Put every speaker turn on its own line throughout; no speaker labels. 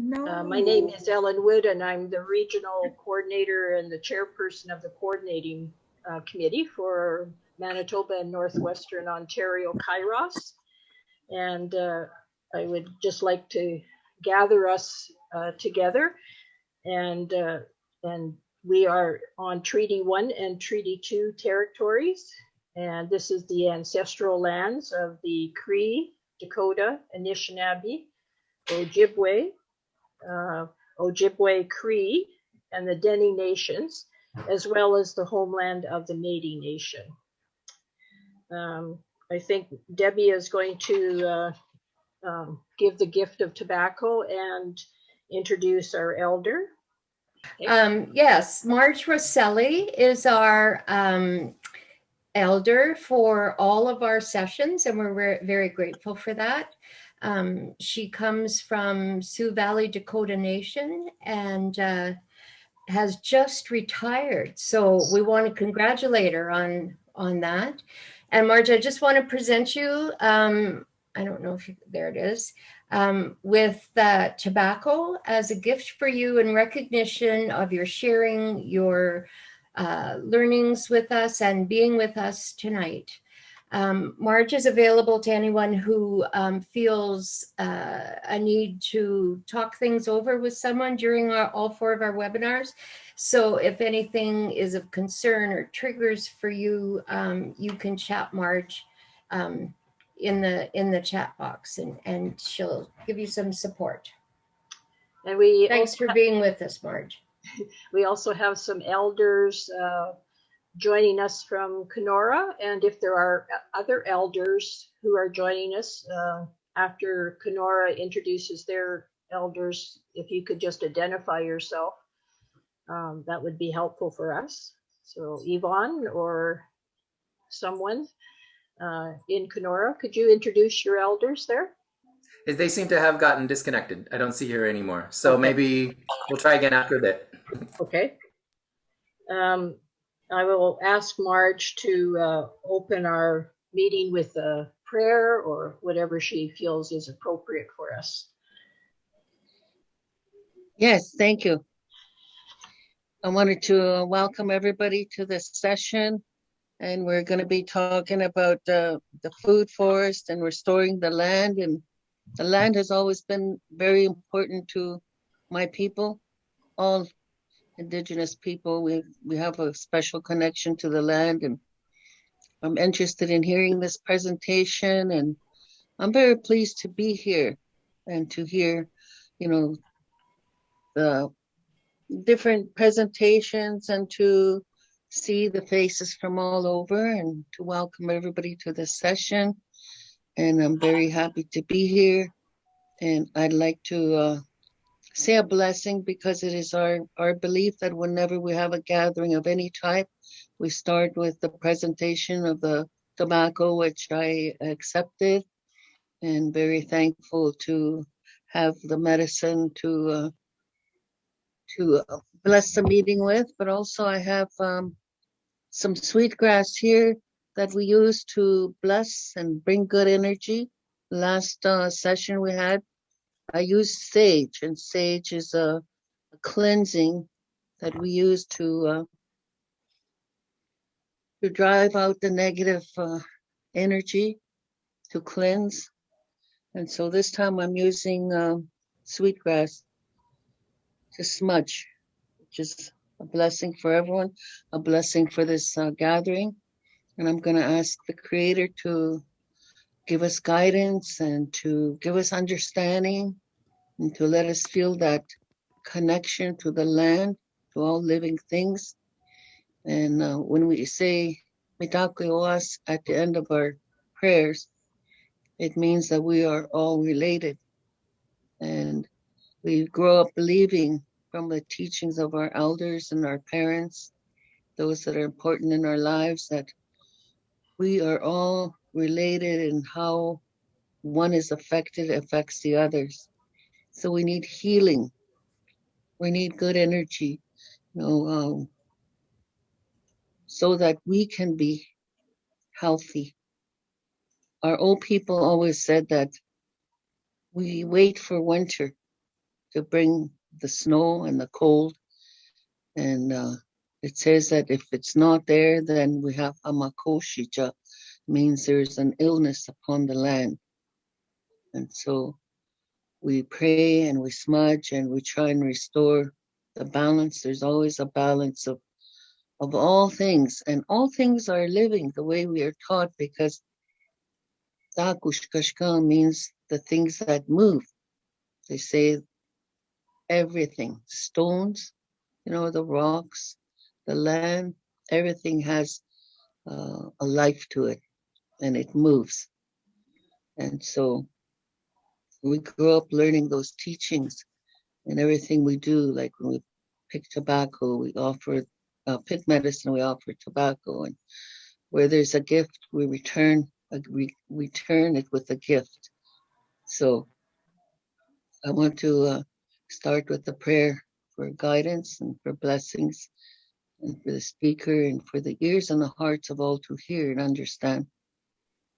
No.
Uh, My name is Ellen Wood and I'm the regional coordinator and the chairperson of the coordinating uh, committee for Manitoba and Northwestern Ontario Kairos. And uh, I would just like to gather us uh, together and uh, and we are on Treaty One and Treaty Two territories. And this is the ancestral lands of the Cree, Dakota, Anishinaabe, Ojibwe, uh, Ojibwe Cree, and the Dene Nations, as well as the homeland of the Métis Nation. Um, I think Debbie is going to uh, um, give the gift of tobacco and introduce our elder.
Um, yes, Marge Rosselli is our um, elder for all of our sessions, and we're very grateful for that. Um, she comes from Sioux Valley Dakota Nation and uh, has just retired. So we want to congratulate her on on that. And Marge, I just want to present you. Um, I don't know if you, there it is um, with uh, tobacco as a gift for you in recognition of your sharing your uh, learnings with us and being with us tonight. Um, Marge is available to anyone who um, feels uh, a need to talk things over with someone during our, all four of our webinars. So if anything is of concern or triggers for you, um, you can chat Marge um, in the in the chat box and and she'll give you some support.
And we
Thanks for being with us, Marge.
We also have some elders uh, joining us from Kenora, and if there are other elders who are joining us uh, after Kenora introduces their elders, if you could just identify yourself, um, that would be helpful for us. So Yvonne or someone uh, in Kenora, could you introduce your elders there?
They seem to have gotten disconnected. I don't see her anymore. So
Okay.
maybe we'll try again after a bit.
Okay. Um, I will ask Marge to uh, open our meeting with a prayer or whatever she feels is appropriate for us.
Yes, thank you. I wanted to welcome everybody to this session. And we're going to be talking about uh, the food forest and restoring the land. And the land has always been very important to my people, all indigenous people. We, we have a special connection to the land. And I'm interested in hearing this presentation. And I'm very pleased to be here and to hear, you know, the different presentations and to see the faces from all over and to welcome everybody to this session. And I'm very happy to be here. And I'd like to uh, say a blessing because it is our, our belief that whenever we have a gathering of any type, we start with the presentation of the tobacco, which I accepted, and very thankful to have the medicine to uh, to uh, bless the meeting with, but also I have um, some sweetgrass here that we use to bless and bring good energy. Last uh, session we had, I use sage, and sage is a, a cleansing that we use to uh, to drive out the negative uh, energy, to cleanse. And so this time I'm using uh, sweetgrass to smudge, which is a blessing for everyone, a blessing for this uh, gathering. And I'm going to ask the Creator to give us guidance and to give us understanding and to let us feel that connection to the land, to all living things. And uh, when we say Mitakuye Oyasin at the end of our prayers, it means that we are all related. And we grow up believing from the teachings of our elders and our parents, those that are important in our lives, that we are all related and how one is affected affects the others. So we need healing. We need good energy, you know, um, so that we can be healthy. Our old people always said that we wait for winter to bring the snow and the cold. And uh, it says that if it's not there, then we have amakoshija, means there's an illness upon the land. And so we pray and we smudge and we try and restore the balance. There's always a balance of of all things, and all things are living the way we are taught because Dakushkashka means the things that move. They say everything, stones, you know, the rocks, the land, everything has uh, a life to it and it moves. And so we grew up learning those teachings and everything we do, like when we pick tobacco, we offer uh, pick medicine, we offer tobacco, and where there's a gift, we return uh, we return it with a gift. So I want to uh, start with a prayer for guidance and for blessings, and for the speaker and for the ears and the hearts of all to hear and understand.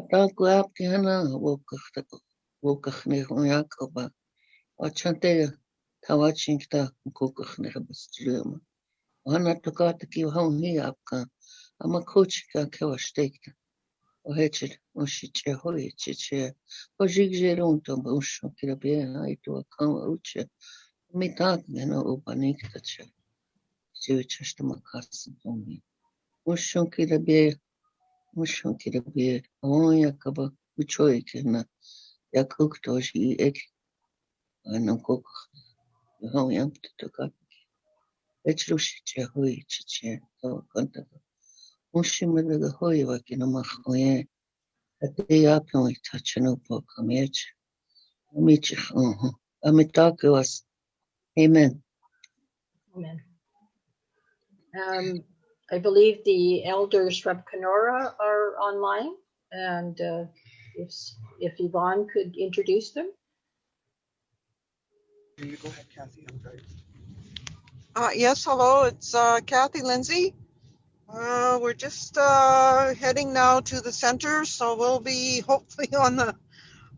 Ատալկուապկյանը ոգխներ ունյակովա, աչանտերը թավաչինքտա գոգխները բստջրումը։ Հանատուկատկի հաունի ապկան, ամա քոչիկան քեվաշտեկտա։ Ոհեչել, ոնշիչե, հոյեչեչե, ոժիկ ժերունտոմ, ոնշոն կիրաբերեն այդու ական վարուչը, մի տակ գենա ոբանիքտա չէ։ Ձևիչաշտմա կարսն տոմին։ Ոնշոն կիրաբերեն was. Amen.
Amen. Um, I believe the elders from Kenora are online, and uh, if if Yvonne could introduce them.
You go ahead, Kathy. I'm sorry.
Uh, yes, hello, it's uh, Kathy Lindsay. Uh, we're just uh, heading now to the center, so we'll be hopefully on the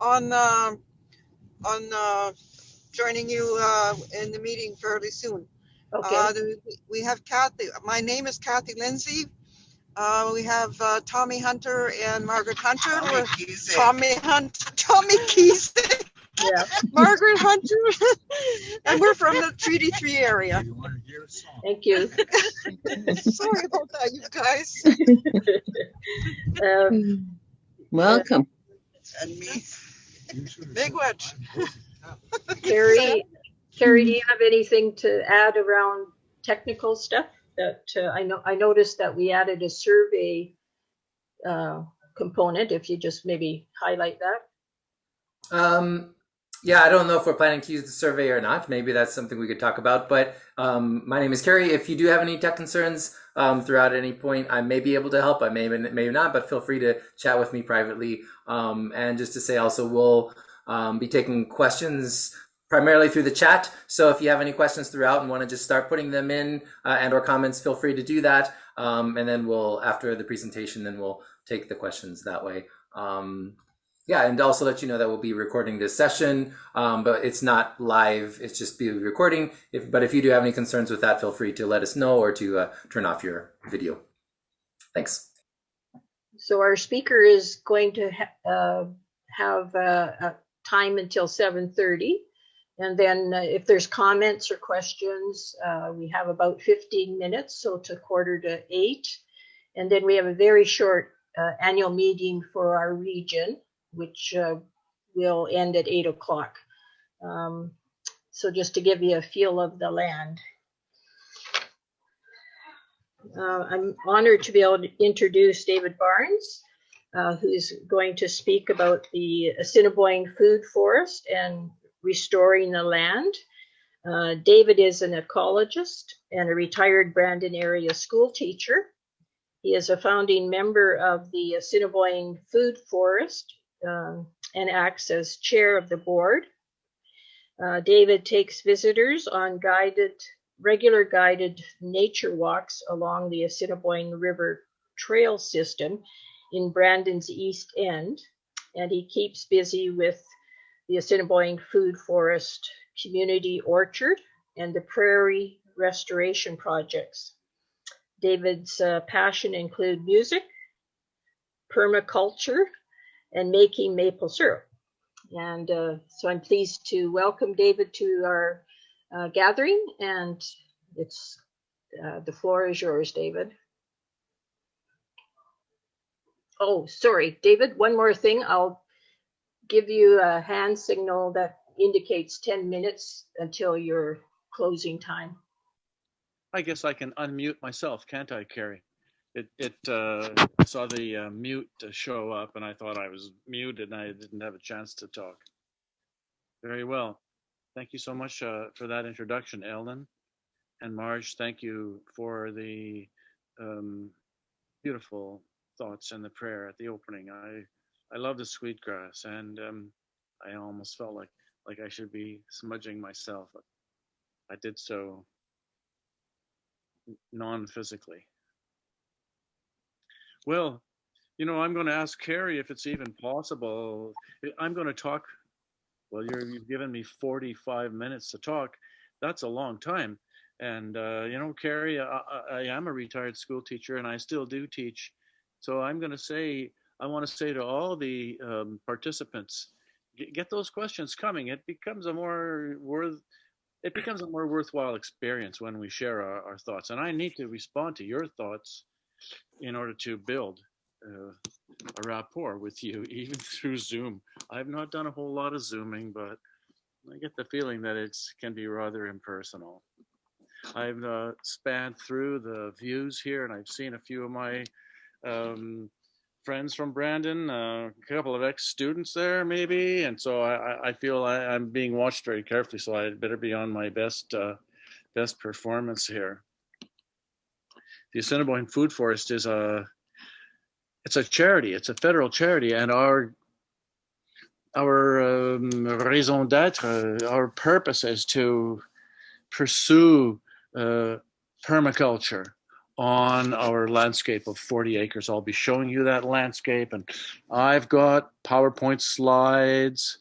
on uh, on uh, joining you uh, in the meeting fairly soon.
Okay.
Uh, we have Kathy. My name is Kathy Lindsay. Uh, we have uh, Tommy Hunter and Margaret Hunter. We're- Tommy Hunter, Tommy Keese,
yeah.
Margaret Hunter, and we're from the Treaty Three area.
You want to hear a song?
Thank you.
Sorry about that, you guys.
Um,
Welcome.
And me.
You should have
Big
said-
wedge.
Carrie, Carrie, do you have anything to add around technical stuff? That uh, I know I noticed that we added a survey uh, component. If you just maybe highlight that.
Um, yeah, I don't know if we're planning to use the survey or not. Maybe that's something we could talk about. But um, my name is Carrie. If you do have any tech concerns um, throughout any point, I may be able to help. I may, may not, but feel free to chat with me privately. Um, and just to say also, we'll um, be taking questions primarily through the chat. So if you have any questions throughout and want to just start putting them in uh, and or comments, feel free to do that. Um, and then we'll, after the presentation, then we'll take the questions that way. Um, yeah, and also let you know that we'll be recording this session, um, but it's not live. It's just be recording. If, but if you do have any concerns with that, feel free to let us know or to uh, turn off your video. Thanks.
So our speaker is going to ha- uh, have uh, a time until 7:30, and then uh, if there's comments or questions, uh, we have about 15 minutes, so to quarter to eight, and then we have a very short uh, annual meeting for our region, which uh, will end at eight o'clock. Um, so just to give you a feel of the land. Uh, I'm honored to be able to introduce David Barnes, uh, who's going to speak about the Assiniboine Food Forest and restoring the land. Uh, David is an ecologist and a retired Brandon area school teacher. He is a founding member of the Assiniboine Food Forest um, and acts as chair of the board. Uh, David takes visitors on guided, regular guided nature walks along the Assiniboine River Trail system in Brandon's East End, and he keeps busy with the Assiniboine Food Forest Community Orchard and the Prairie Restoration Projects. David's uh, passion include music, permaculture, and making maple syrup. And uh, so I'm pleased to welcome David to our uh, gathering, and it's uh, the floor is yours, David. Oh, sorry, David, one more thing. I'll give you a hand signal that indicates 10 minutes until your closing time.
I guess I can unmute myself, can't I, Carrie? It it uh, saw the uh, mute show up, and I thought I was muted, and I didn't have a chance to talk. Very well. Thank you so much uh, for that introduction, Ellen and Marge. Thank you for the um, beautiful thoughts and the prayer at the opening. I I love the sweetgrass, and um, I almost felt like like I should be smudging myself. I did so non-physically. Well, you know, I'm going to ask Carrie if it's even possible. I'm going to talk. Well, you're, you've given me 45 minutes to talk. That's a long time. And, uh, you know, Carrie, I, I am a retired school teacher and I still do teach. So I'm going to say, I want to say to all the um, participants, get, get those questions coming. It becomes a more worth, it becomes a more worthwhile experience when we share our, our thoughts. And I need to respond to your thoughts in order to build uh, a rapport with you, even through Zoom. I've not done a whole lot of Zooming, but I get the feeling that it can be rather impersonal. I've uh, spanned through the views here, and I've seen a few of my um, friends from Brandon, uh, a couple of ex-students there, maybe, and so I, I feel I, am being watched very carefully. So I better be on my best uh, best performance here the Assiniboine Food Forest is a it's a charity. It's a federal charity, and our our um, raison d'être, uh, our purpose is to pursue uh, permaculture on our landscape of 40 acres. I'll be showing you that landscape, and I've got PowerPoint slides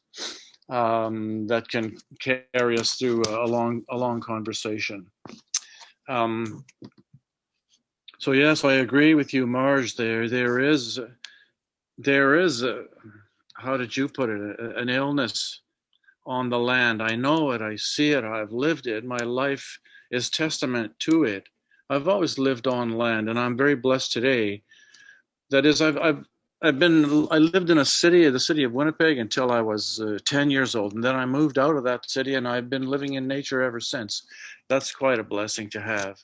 um, that can carry us through a long, a long conversation. Um, so yes, I agree with you, Marge. There, there is, there is, a, how did you put it, an illness on the land. I know it. I see it. I've lived it. My life is testament to it. I've always lived on land, and I'm very blessed today. That is, I've, I've, I've been, I lived in a city, the city of Winnipeg, until I was uh, 10 years old, and then I moved out of that city, and I've been living in nature ever since. That's quite a blessing to have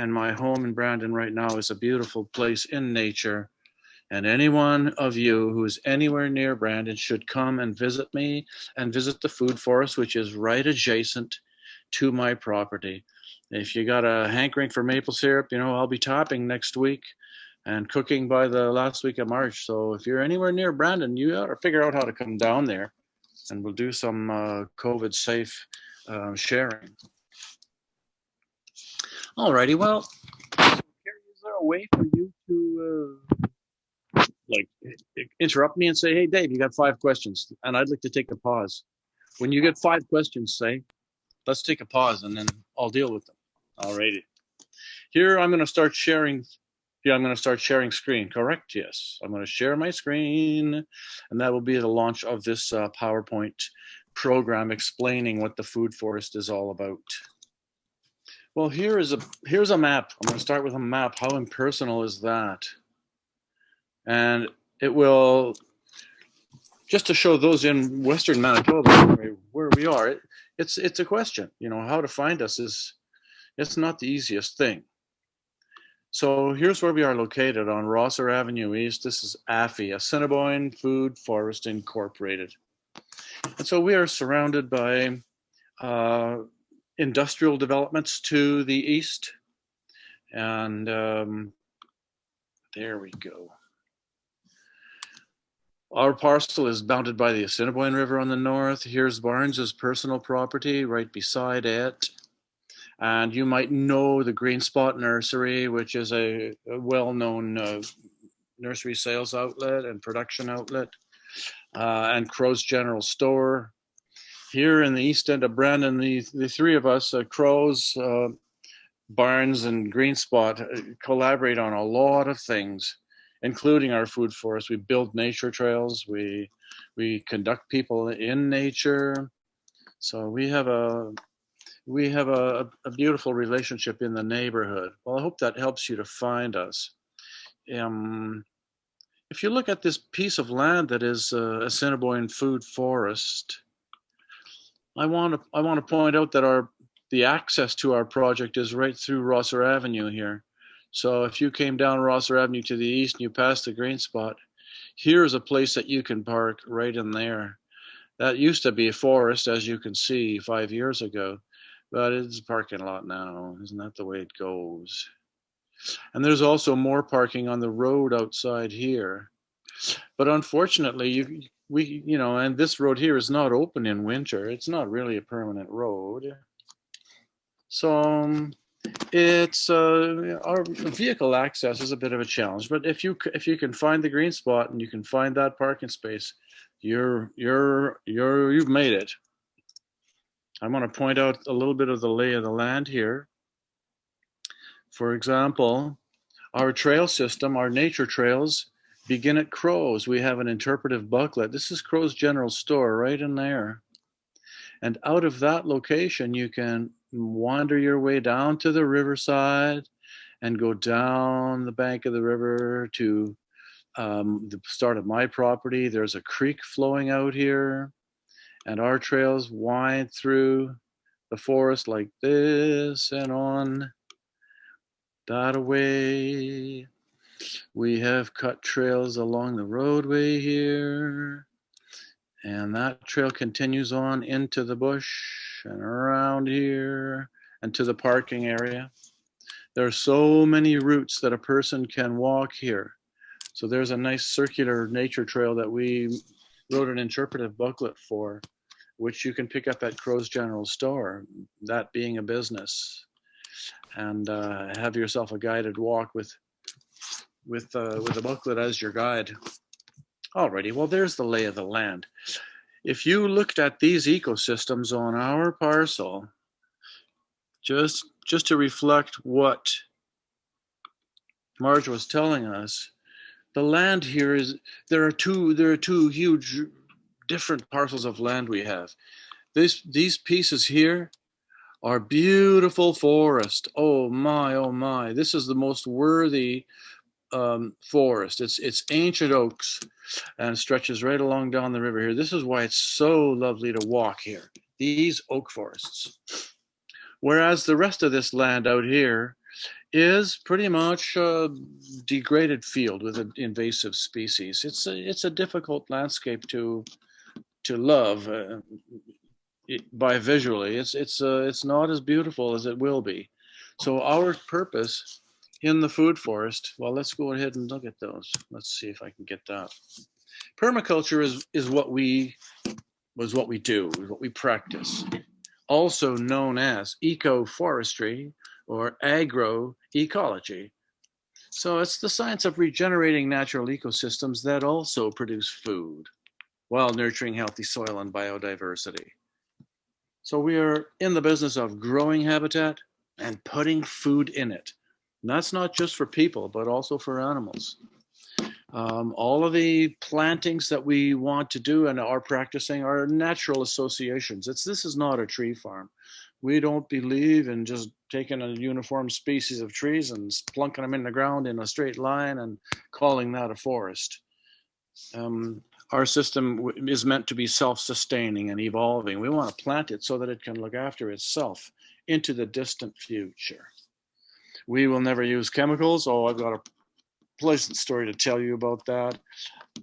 and my home in Brandon right now is a beautiful place in nature. And anyone of you who is anywhere near Brandon should come and visit me and visit the food forest, which is right adjacent to my property. If you got a hankering for maple syrup, you know, I'll be topping next week and cooking by the last week of March. So if you're anywhere near Brandon, you ought to figure out how to come down there and we'll do some uh, COVID safe uh, sharing. Alrighty, well, is there a way for you to uh, like interrupt me and say, "Hey, Dave, you got five questions," and I'd like to take a pause. When you get five questions, say, "Let's take a pause," and then I'll deal with them. Alrighty. Here, I'm going to start sharing. Yeah, I'm going to start sharing screen. Correct? Yes, I'm going to share my screen, and that will be the launch of this uh, PowerPoint program explaining what the food forest is all about. Well, here is a here's a map. I'm going to start with a map. How impersonal is that? And it will just to show those in Western Manitoba where we are. It, it's it's a question. You know, how to find us is it's not the easiest thing. So here's where we are located on Rosser Avenue East. This is AFI, Assiniboine Food Forest Incorporated. And so we are surrounded by uh, industrial developments to the east. And um, there we go. Our parcel is bounded by the Assiniboine River on the north. Here's Barnes's personal property right beside it. And you might know the Green Spot Nursery, which is a, a well-known uh, nursery sales outlet and production outlet, uh, and Crow's General Store. Here in the east end of Brandon, the, the three of us, uh, Crow's, uh, Barnes, and Green Spot, uh, collaborate on a lot of things including our food forest. We build nature trails. We we conduct people in nature. So we have a we have a, a beautiful relationship in the neighborhood. Well, I hope that helps you to find us. Um, if you look at this piece of land that is uh, Assiniboine Food Forest, I want to I want to point out that our the access to our project is right through Rosser Avenue here. So if you came down Rosser Avenue to the east and you passed the green spot, here's a place that you can park right in there. That used to be a forest, as you can see, five years ago, but it's a parking lot now. Isn't that the way it goes? And there's also more parking on the road outside here. But unfortunately, you we you know, and this road here is not open in winter. It's not really a permanent road. So um, it's uh, our vehicle access is a bit of a challenge, but if you if you can find the green spot and you can find that parking space, you're you're you're you've made it. I want to point out a little bit of the lay of the land here. For example, our trail system, our nature trails, begin at Crow's. We have an interpretive booklet. This is Crow's General Store right in there. And out of that location, you can wander your way down to the riverside and go down the bank of the river to um, the start of my property. There's a creek flowing out here, and our trails wind through the forest like this and on that away. We have cut trails along the roadway here, and that trail continues on into the bush and around here and to the parking area. There are so many routes that a person can walk here. So there's a nice circular nature trail that we wrote an interpretive booklet for, which you can pick up at Crow's General Store, that being a business, and uh, have yourself a guided walk with with uh, with a booklet as your guide. Alrighty, well, there's the lay of the land. If you looked at these ecosystems on our parcel, just just to reflect what Marge was telling us, the land here is there are two there are two huge different parcels of land we have. This these pieces here are beautiful forest. Oh my, oh my. This is the most worthy um, forest. It's it's ancient oaks and stretches right along down the river here. This is why it's so lovely to walk here. These oak forests. Whereas the rest of this land out here is pretty much a degraded field with an invasive species. It's a, it's a difficult landscape to to love uh, it, by visually. It's it's uh, it's not as beautiful as it will be. So our purpose in the food forest, well, let's go ahead and look at those. Let's see if I can get that. Permaculture is is what we was what we do, what we practice. Also known as ecoforestry or agroecology. So it's the science of regenerating natural ecosystems that also produce food while nurturing healthy soil and biodiversity. So we are in the business of growing habitat and putting food in it. And that's not just for people, but also for animals. Um, all of the plantings that we want to do and are practicing are natural associations. It's this is not a tree farm. We don't believe in just taking a uniform species of trees and plunking them in the ground in a straight line and calling that a forest. Um, our system is meant to be self-sustaining and evolving. We want to plant it so that it can look after itself into the distant future. We will never use chemicals. Oh, I've got a pleasant story to tell you about that.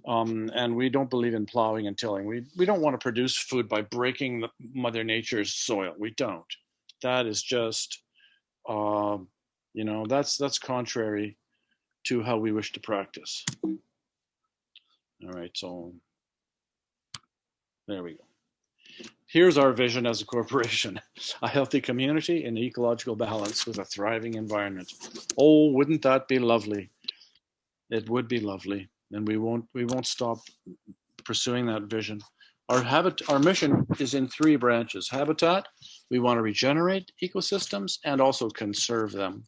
Um, and we don't believe in plowing and tilling. We we don't want to produce food by breaking the, Mother Nature's soil. We don't. that is just, um, you know, that's that's contrary to how we wish to practice. All right, so there we go. Here's our vision as a corporation a healthy community in ecological balance with a thriving environment. Oh, wouldn't that be lovely? It would be lovely. And we won't we won't stop pursuing that vision. Our habit our mission is in three branches. Habitat, we want to regenerate ecosystems and also conserve them.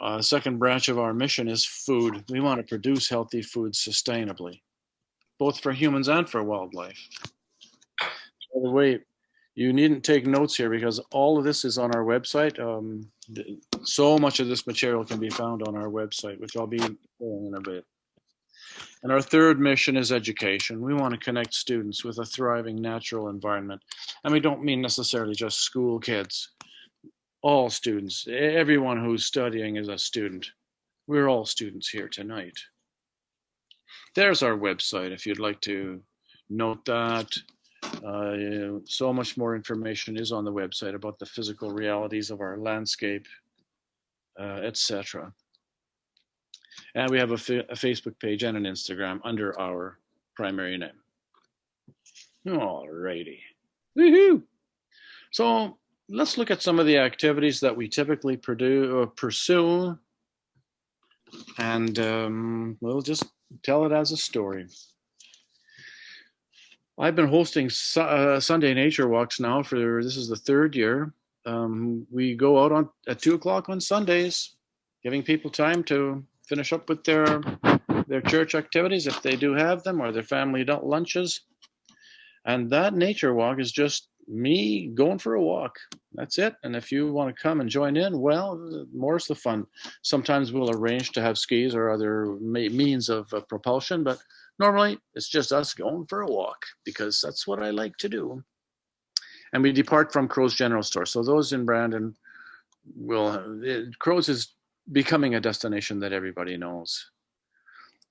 Uh, second branch of our mission is food. We want to produce healthy food sustainably, both for humans and for wildlife. By the way, you needn't take notes here because all of this is on our website. Um, so much of this material can be found on our website, which I'll be in a bit. And our third mission is education. We want to connect students with a thriving natural environment. And we don't mean necessarily just school kids, all students, everyone who's studying is a student. We're all students here tonight. There's our website if you'd like to note that. Uh, so much more information is on the website about the physical realities of our landscape, uh, etc. And we have a, a Facebook page and an Instagram under our primary name. Alrighty. Woohoo! So let's look at some of the activities that we typically produ- uh, pursue, and um, we'll just tell it as a story. I've been hosting su- uh, Sunday nature walks now for this is the third year. Um, we go out on at two o'clock on Sundays, giving people time to finish up with their their church activities if they do have them, or their family lunches. And that nature walk is just me going for a walk. That's it. And if you want to come and join in, well, more's the fun. Sometimes we'll arrange to have skis or other means of uh, propulsion, but normally it's just us going for a walk because that's what I like to do. And we depart from Crow's General Store. So those in Brandon will, it, Crow's is becoming a destination that everybody knows.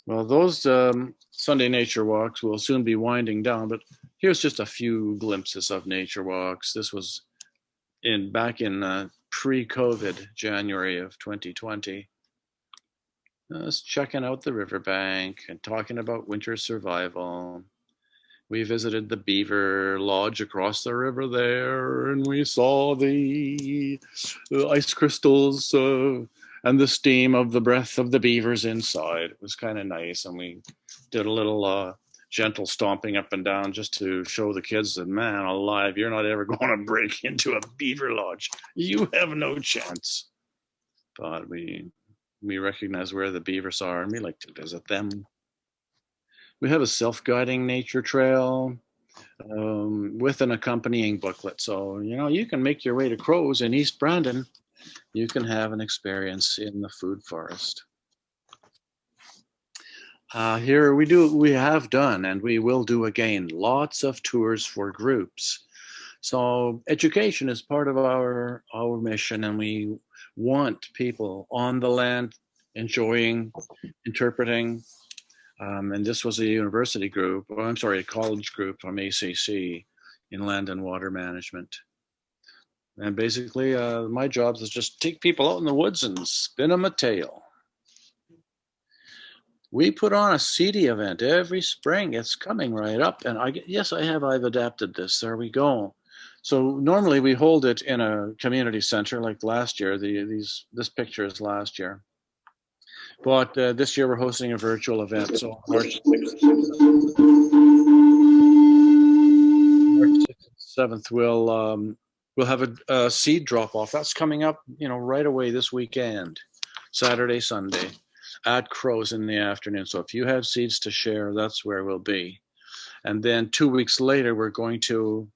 Well, those um, Sunday nature walks will soon be winding down, but here's just a few glimpses of nature walks. This was in back in uh, pre-COVID January of 2020. Just checking out the riverbank and talking about winter survival. We visited the beaver lodge across the river there, and we saw the, ice crystals uh, and the steam of the breath of the beavers inside. It was kind of nice, and we did a little uh, gentle stomping up and down just to show the kids that man alive, you're not ever going to break into a beaver lodge. You have no chance. But we we recognize where the beavers are, and we like to visit them. We have a self-guiding nature trail um, with an accompanying booklet. So you know you can make your way to Crows in East Brandon. You can have an experience in the food forest. Uh, here we do, we have done, and we will do again, lots of tours for groups. So education is part of our our mission, and we want people on the land enjoying, interpreting. Um, and this was a university group, or I'm sorry, a college group from ACC in land and water management. And basically, uh, my job is just take people out in the woods and spin them a tale. We put on a Seedy event every spring. It's coming right up, and I yes, I have. I've adapted this. There we go. So normally we hold it in a community center, like last year. The these this picture is last year, but uh, this year we're hosting a virtual event. So March sixth, March seventh, we'll um, we'll have a, a seed drop off. That's coming up, you know, right away this weekend, Saturday, Sunday at Crows in the afternoon. So if you have seeds to share, that's where we'll be. And then two weeks later, we're going to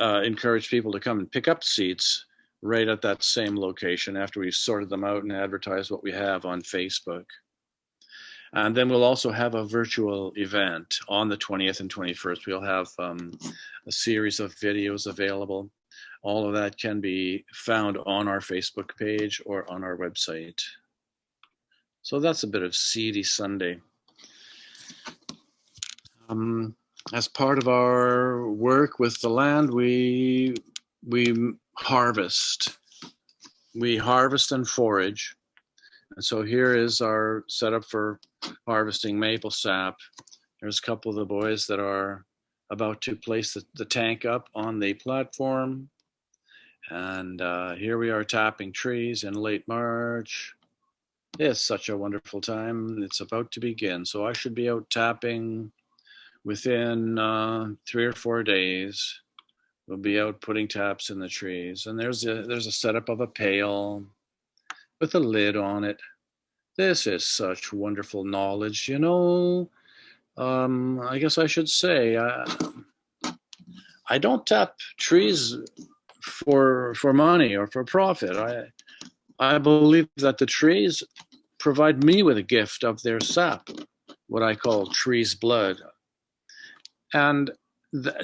uh, encourage people to come and pick up seeds right at that same location after we've sorted them out and advertised what we have on Facebook. And then we'll also have a virtual event on the 20th and 21st. We'll have um, a series of videos available. All of that can be found on our Facebook page or on our website. So that's a bit of Seedy Sunday. Um, as part of our work with the land, we we harvest. We harvest and forage. And so here is our setup for harvesting maple sap. There's a couple of the boys that are about to place the, the tank up on the platform. And uh, here we are tapping trees in late March. It's such a wonderful time. It's about to begin. So I should be out tapping within uh, three or four days. We'll be out putting taps in the trees. And there's a there's a setup of a pail with a lid on it. This is such wonderful knowledge, you know. Um, I guess I should say I, I don't tap trees for for money or for profit. I I believe that the trees provide me with a gift of their sap, what I call trees' blood, and th-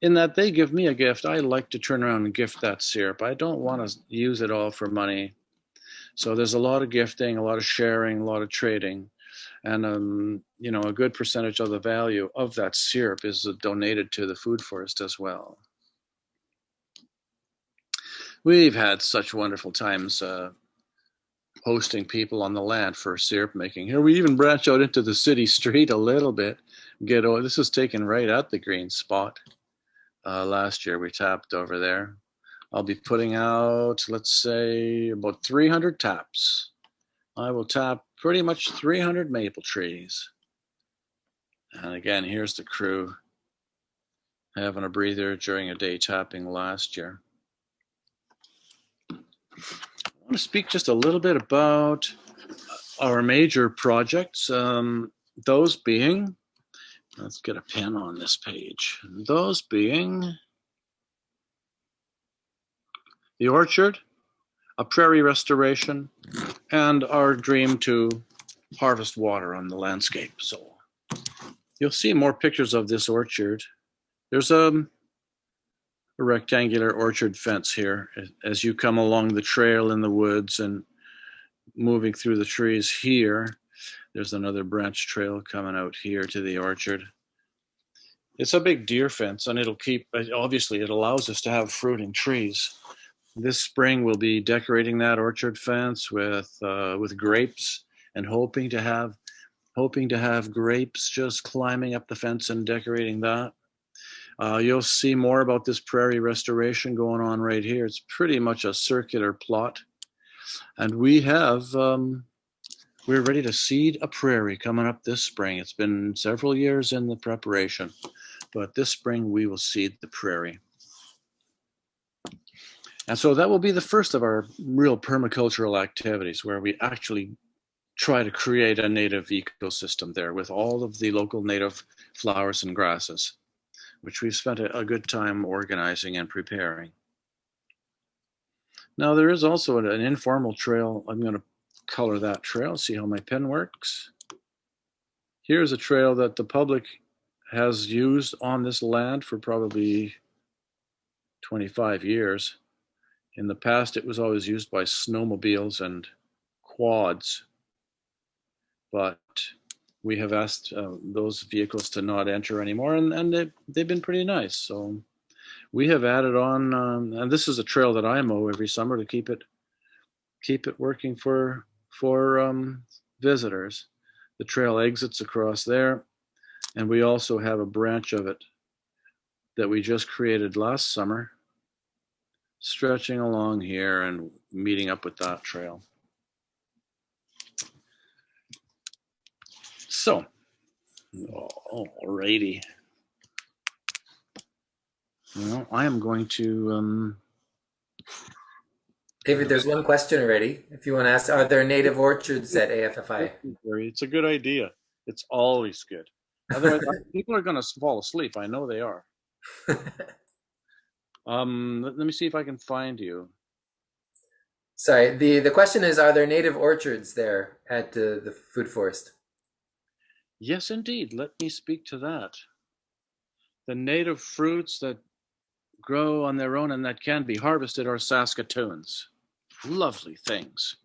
in that they give me a gift. I like to turn around and gift that syrup. I don't want to use it all for money. So there's a lot of gifting, a lot of sharing, a lot of trading, and um, you know a good percentage of the value of that syrup is donated to the food forest as well. We've had such wonderful times uh, hosting people on the land for syrup making. Here we even branch out into the city street a little bit. Get this is taken right at the green spot. Uh, last year we tapped over there. I'll be putting out, let's say, about 300 taps. I will tap pretty much 300 maple trees. And again, here's the crew having a breather during a day tapping last year. I want to speak just a little bit about our major projects, um, those being, let's get a pen on this page, those being the orchard, a prairie restoration, and our dream to harvest water on the landscape. So you'll see more pictures of this orchard. There's a, a rectangular orchard fence here as you come along the trail in the woods and moving through the trees here. There's another branch trail coming out here to the orchard. It's a big deer fence and it'll keep, obviously it allows us to have fruiting trees this spring we'll be decorating that orchard fence with uh, with grapes and hoping to have hoping to have grapes just climbing up the fence and decorating that uh, you'll see more about this prairie restoration going on right here. It's pretty much a circular plot. And we have um, we're ready to seed a prairie coming up this spring. It's been several years in the preparation but this spring we will seed the prairie. And so that will be the first of our real permacultural activities where we actually try to create a native ecosystem there with all of the local native flowers and grasses, which we've spent a, good time organizing and preparing. Now there is also an, an informal trail. I'm going to color that trail, see how my pen works. Here's a trail that the public has used on this land for probably 25 years. In the past, it was always used by snowmobiles and quads, but we have asked uh, those vehicles to not enter anymore, and, and they, they've been pretty nice. So we have added on, um, and this is a trail that I mow every summer to keep it keep it working for for um, visitors. The trail exits across there, and we also have a branch of it that we just created last summer stretching along here and meeting up with that trail. So, alrighty. Well, I am going to. Um,
David, there's one question already. If you want to ask, are there native orchards at AFFI?
It's a good idea. It's always good. Otherwise, people are going to fall asleep. I know they are. Um, let, let me see if I can find you.
Sorry, the, the question is, are there native orchards there at uh, the food forest?
Yes, indeed. Let me speak to that. The native fruits that grow on their own and that can be harvested are Saskatoons. Lovely things.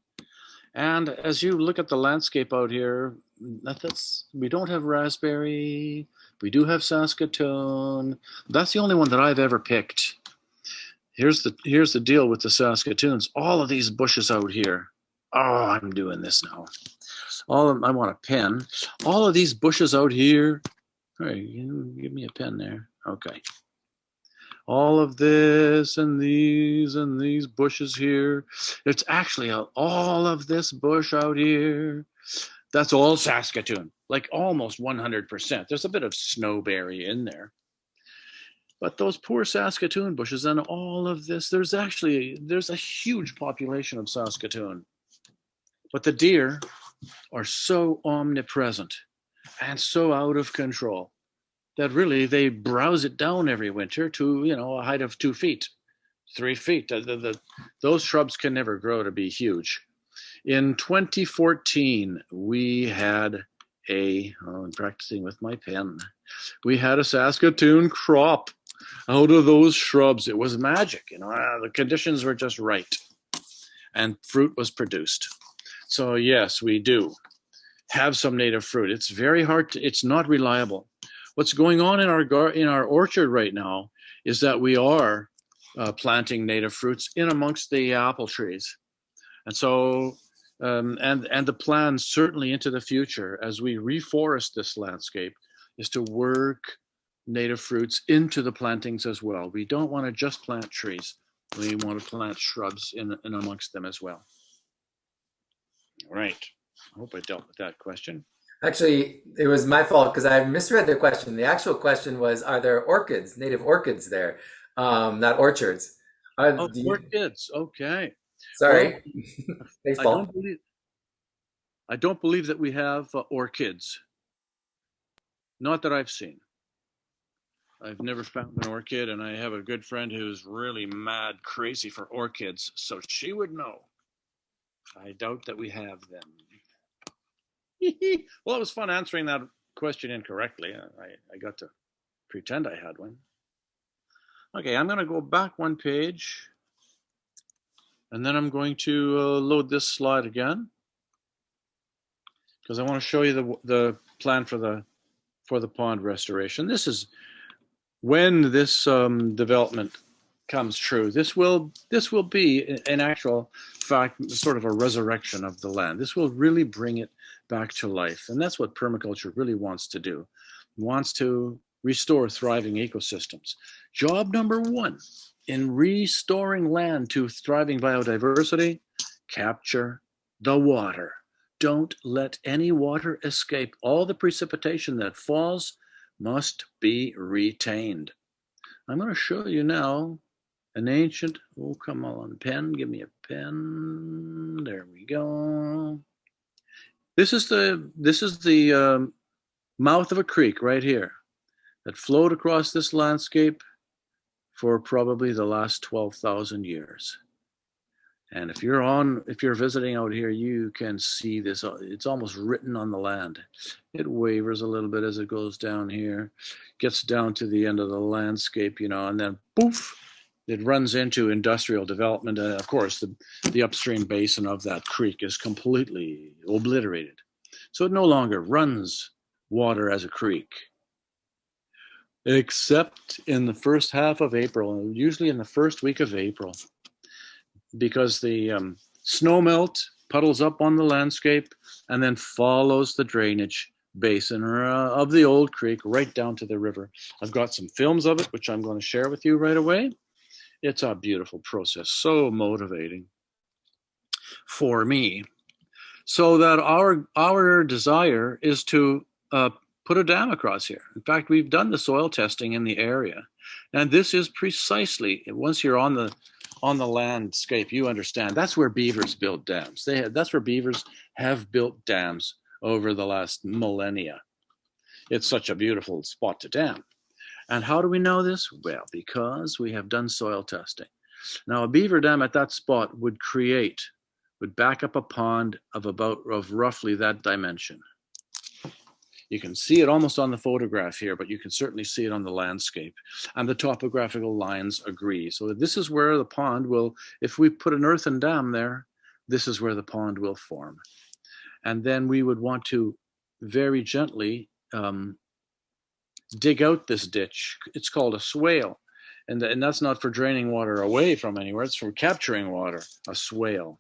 And as you look at the landscape out here, that's we don't have raspberry. We do have Saskatoon. That's the only one that I've ever picked here's the here's the deal with the Saskatoons. All of these bushes out here. Oh, I'm doing this now. All of I want a pen. All of these bushes out here. All right, you give me a pen there. Okay. All of this and these and these bushes here. It's actually a, all of this bush out here. That's all Saskatoon, like almost 100%. There's a bit of snowberry in there. But those poor Saskatoon bushes and all of this, there's actually, there's a huge population of Saskatoon. But the deer are so omnipresent and so out of control that really they browse it down every winter to, you know, a height of two feet, three feet. The, the, the, those shrubs can never grow to be huge. In 2014, we had a, oh, I'm practicing with my pen. We had a Saskatoon crop out of those shrubs. It was magic, you know, uh, the conditions were just right and fruit was produced. So yes, we do have some native fruit. It's very hard to, it's not reliable. What's going on in our gar in our orchard right now is that we are uh, planting native fruits in amongst the apple trees. And so um, and and the plan certainly into the future as we reforest this landscape is to work native fruits into the plantings as well. We don't want to just plant trees. We want to plant shrubs in, in amongst them as well. All right. I hope I dealt with that question.
Actually, it was my fault because I misread the question. The actual question was, are there orchids, native orchids there, um, not orchards? Are,
Oh,
you-
orchids. Okay.
sorry,
I
baseball.
don't believe. I don't believe that we have uh, orchids. Not that I've seen. I've never found an orchid, and I have a good friend who's really mad crazy for orchids, so she would know. I doubt that we have them. well, it was fun answering that question incorrectly. I, I got to pretend I had one. Okay, I'm going to go back one page, and then I'm going to uh, load this slide again because I want to show you the the plan for the for the pond restoration. This is when this um, development comes true. This will this will be an actual fact sort of a resurrection of the land. This will really bring it back to life, and that's what permaculture really wants to do. It wants to restore thriving ecosystems. Job number one in restoring land to thriving biodiversity: capture the water don't let any water escape. All the precipitation that falls must be retained. I'm going to show you now an ancient, oh, come on, pen, give me a pen. There we go. This is the, this is the um, mouth of a creek right here that flowed across this landscape for probably the last 12,000 years. And if you're on, if you're visiting out here, you can see this. It's almost written on the land. It wavers a little bit as it goes down here, gets down to the end of the landscape, you know, and then poof, it runs into industrial development. And of course, the, the upstream basin of that creek is completely obliterated. So it no longer runs water as a creek, except in the first half of April, usually in the first week of April because the um, snow melt puddles up on the landscape and then follows the drainage basin uh, of the old creek right down to the river. I've got some films of it, which I'm going to share with you right away. It's a beautiful process, so motivating for me. So that our our desire is to uh, put a dam across here. In fact, we've done the soil testing in the area, and this is precisely once you're on the on the landscape, you understand that's where beavers build dams. They have, that's where beavers have built dams over the last millennia. It's such a beautiful spot to dam. And how do we know this? Well, because we have done soil testing. Now, a beaver dam at that spot would create, would back up a pond of about, of roughly that dimension. You can see it almost on the photograph here, but you can certainly see it on the landscape. And the topographical lines agree. So this is where the pond will, if we put an earthen dam there, this is where the pond will form. And then we would want to very gently um, dig out this ditch. It's called a swale.
and, and that's not for draining water away from anywhere, it's for capturing water, a swale.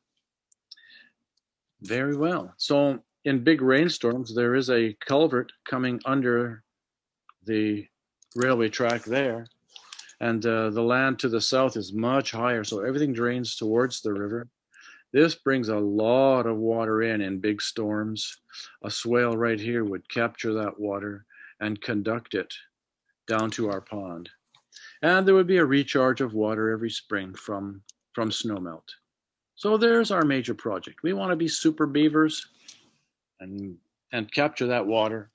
Very well. So in big rainstorms, there is a culvert coming under the railway track there. And uh, the land to the south is much higher, so everything drains towards the river. This brings a lot of water in in big storms. A swale right here would capture that water and conduct it down to our pond. And there would be a recharge of water every spring from, from snowmelt. So there's our major project. We want to be super beavers and, and capture that water.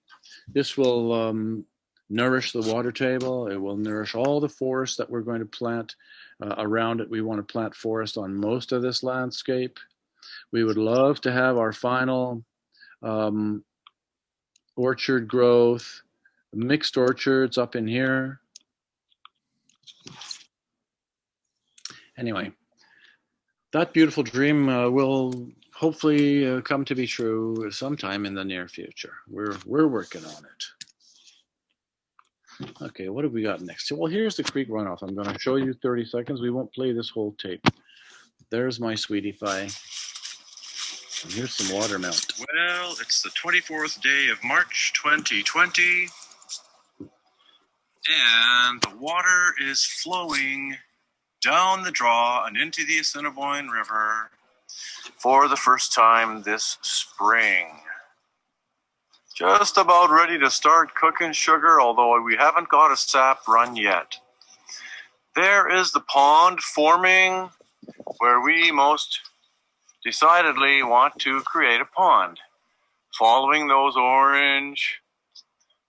This will um, nourish the water table. It will nourish all the forests that we're going to plant uh, around it. We want to plant forest on most of this landscape. We would love to have our final um, orchard growth, mixed orchards up in here. Anyway, that beautiful dream uh, will hopefully uh, come to be true sometime in the near future. We're we're working on it. Okay, what have we got next? Well, here's the creek runoff. I'm going to show you 30 seconds. We won't play this whole tape. There's my sweetie pie. And here's some water melt.
Well, it's the 24th day of March 2020, and the water is flowing down the draw and into the Assiniboine River for the first time this spring. Just about ready to start cooking sugar, although we haven't got a sap run yet. There is the pond forming where we most decidedly want to create a pond. Following those orange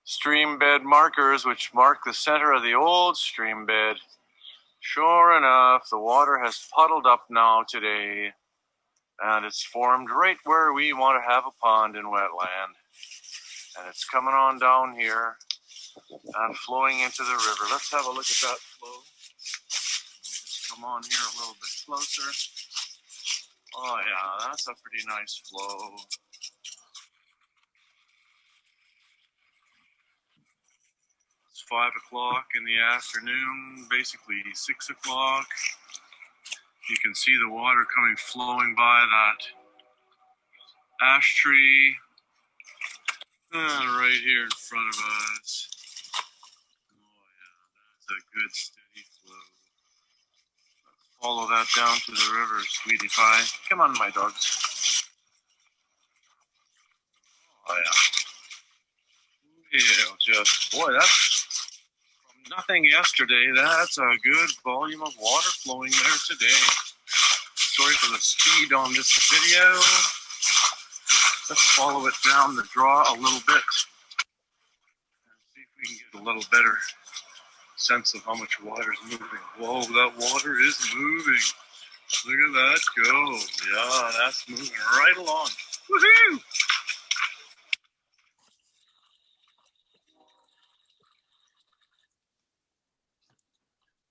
stream bed markers, which mark the center of the old stream bed, sure enough, the water has puddled up now today, and it's formed right where we want to have a pond in wetland and it's coming on down here and flowing into the river. Let's have a look at that flow. Come on here a little bit closer. Oh yeah, that's a pretty nice flow. It's five o'clock in the afternoon, basically six o'clock. You can see the water coming flowing by that ash tree uh, right here in front of us. Oh yeah, that's a good steady flow. Follow that down to the river, sweetie pie. Come on, my dogs. Oh yeah. Yeah, just boy, that's nothing yesterday. That's a good volume of water flowing there today. Sorry for the speed on this video. Let's follow it down the draw a little bit and see if we can get a little better sense of how much water is moving. Whoa, that water is moving. Look at that go. Yeah, that's moving right along. Woohoo!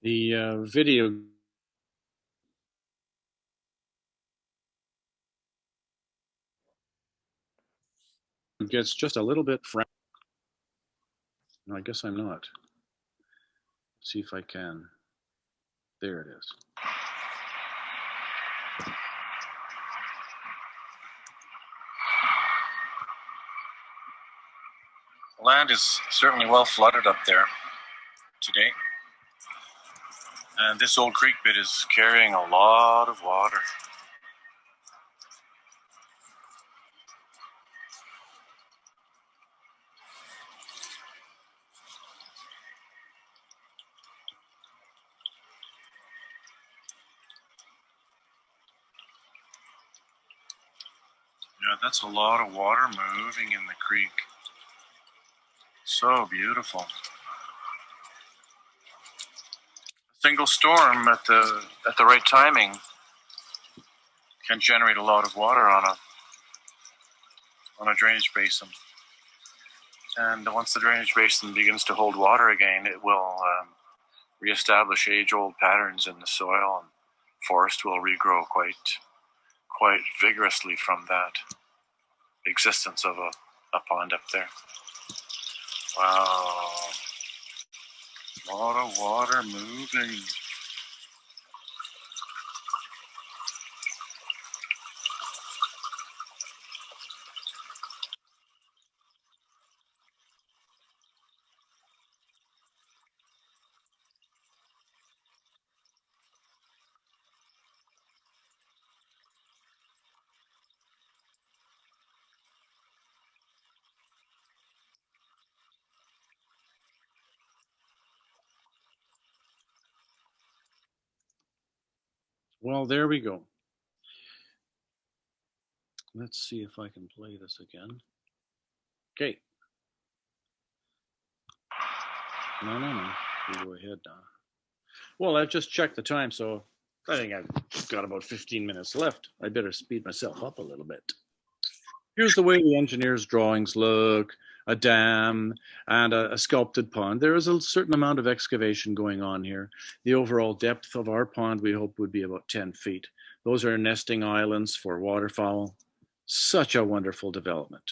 The uh, video gets just a little bit frank. No, I guess I'm not. see if I can. There it is.
Land is certainly well flooded up there today. And this old creek bed is carrying a lot of water. Yeah, that's a lot of water moving in the creek. So beautiful. A single storm at the at the right timing can generate a lot of water on a on a drainage basin. And once the drainage basin begins to hold water again, it will um, reestablish age-old patterns in the soil, and forest will regrow quite quite vigorously from that existence of a, a pond up there. Wow.
Lot of water moving.
Well, there we go. Let's see if I can play this again. Okay. No, no, no. You go ahead now. Well, I've just checked the time, so I think I've got about 15 minutes left. I better speed myself up a little bit. Here's the way the engineer's drawings look a dam and a, a, sculpted pond. There is a certain amount of excavation going on here. The overall depth of our pond, we hope, would be about 10 feet. Those are nesting islands for waterfowl. Such a wonderful development.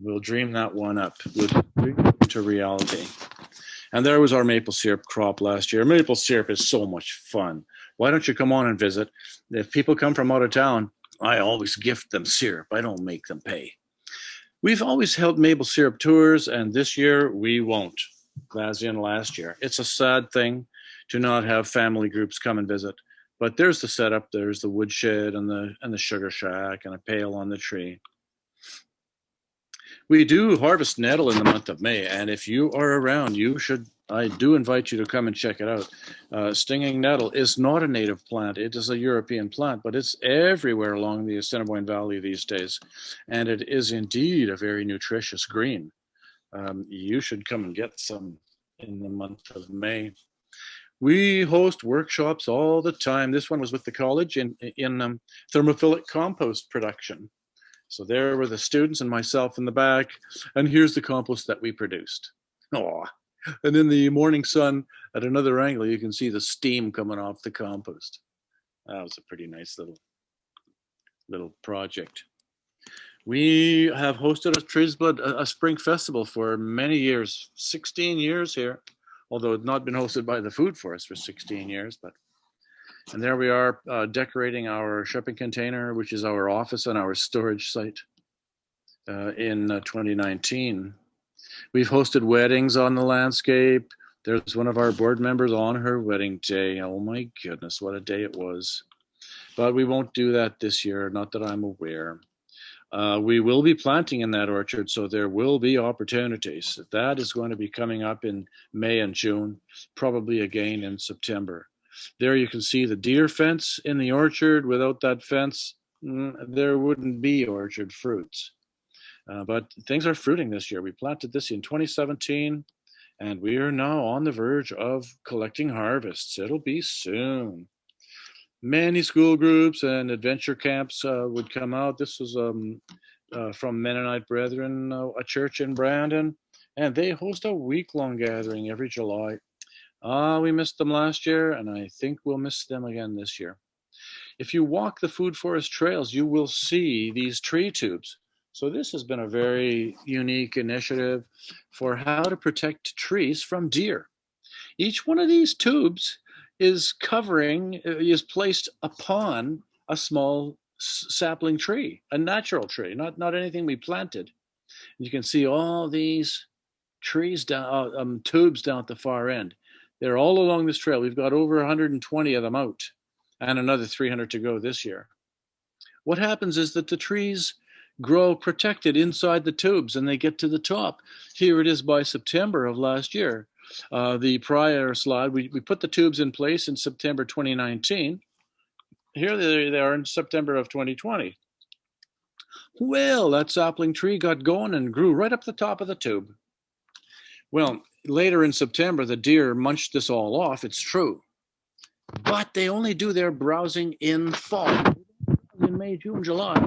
We'll dream that one up to reality. And there was our maple syrup crop last year. Maple syrup is so much fun. Why don't you come on and visit? If people come from out of town, I always gift them syrup. I don't make them pay. We've always held maple syrup tours, and this year we won't, as last year. It's a sad thing to not have family groups come and visit. But there's the setup. There's the woodshed and the and the sugar shack and a pail on the tree. We do harvest nettle in the month of May, and if you are around, you should I do invite you to come and check it out. Uh, stinging nettle is not a native plant. It is a European plant, but it's everywhere along the Assiniboine Valley these days. And it is indeed a very nutritious green. Um, you should come and get some in the month of May. We host workshops all the time. This one was with the college in, in um, thermophilic compost production. So there were the students and myself in the back, and here's the compost that we produced. Oh, and in the morning sun at another angle, you can see the steam coming off the compost. That was a pretty nice little little project. We have hosted a Trees Blood, a, spring festival for many years, 16 years here, although it's not been hosted by the Food Forest for 16 years, but and there we are uh, decorating our shipping container, which is our office and our storage site uh, in uh, 2019. We've hosted weddings on the landscape. There's one of our board members on her wedding day. Oh my goodness, what a day it was. But we won't do that this year, not that I'm aware. Uh, we will be planting in that orchard, so there will be opportunities. That is going to be coming up in May and June, probably again in September. There you can see the deer fence in the orchard. Without that fence, mm, there wouldn't be orchard fruits. Uh, but things are fruiting this year. We planted this in 2017, and we are now on the verge of collecting harvests. It'll be soon. Many school groups and adventure camps uh, would come out. This was um, uh, from Mennonite Brethren, uh, a church in Brandon, and they host a week-long gathering every July. Ah, we missed them last year, and I think we'll miss them again this year. If you walk the food forest trails, you will see these tree tubes so this has been a very unique initiative for how to protect trees from deer. Each one of these tubes is covering, is placed upon a small sapling tree, a natural tree, not, not anything we planted. You can see all these trees down, uh, um, tubes down at the far end. They're all along this trail. We've got over 120 of them out and another 300 to go this year. What happens is that the trees grow protected inside the tubes and they get to the top. Here it is by September of last year. Uh, the prior slide, we, we put the tubes in place in September 2019. Here they, they are in September of 2020. Well, that sapling tree got going and grew right up the top of the tube. Well, later in September, the deer munched this all off, it's true. But they only do their browsing in fall, in May, June, July.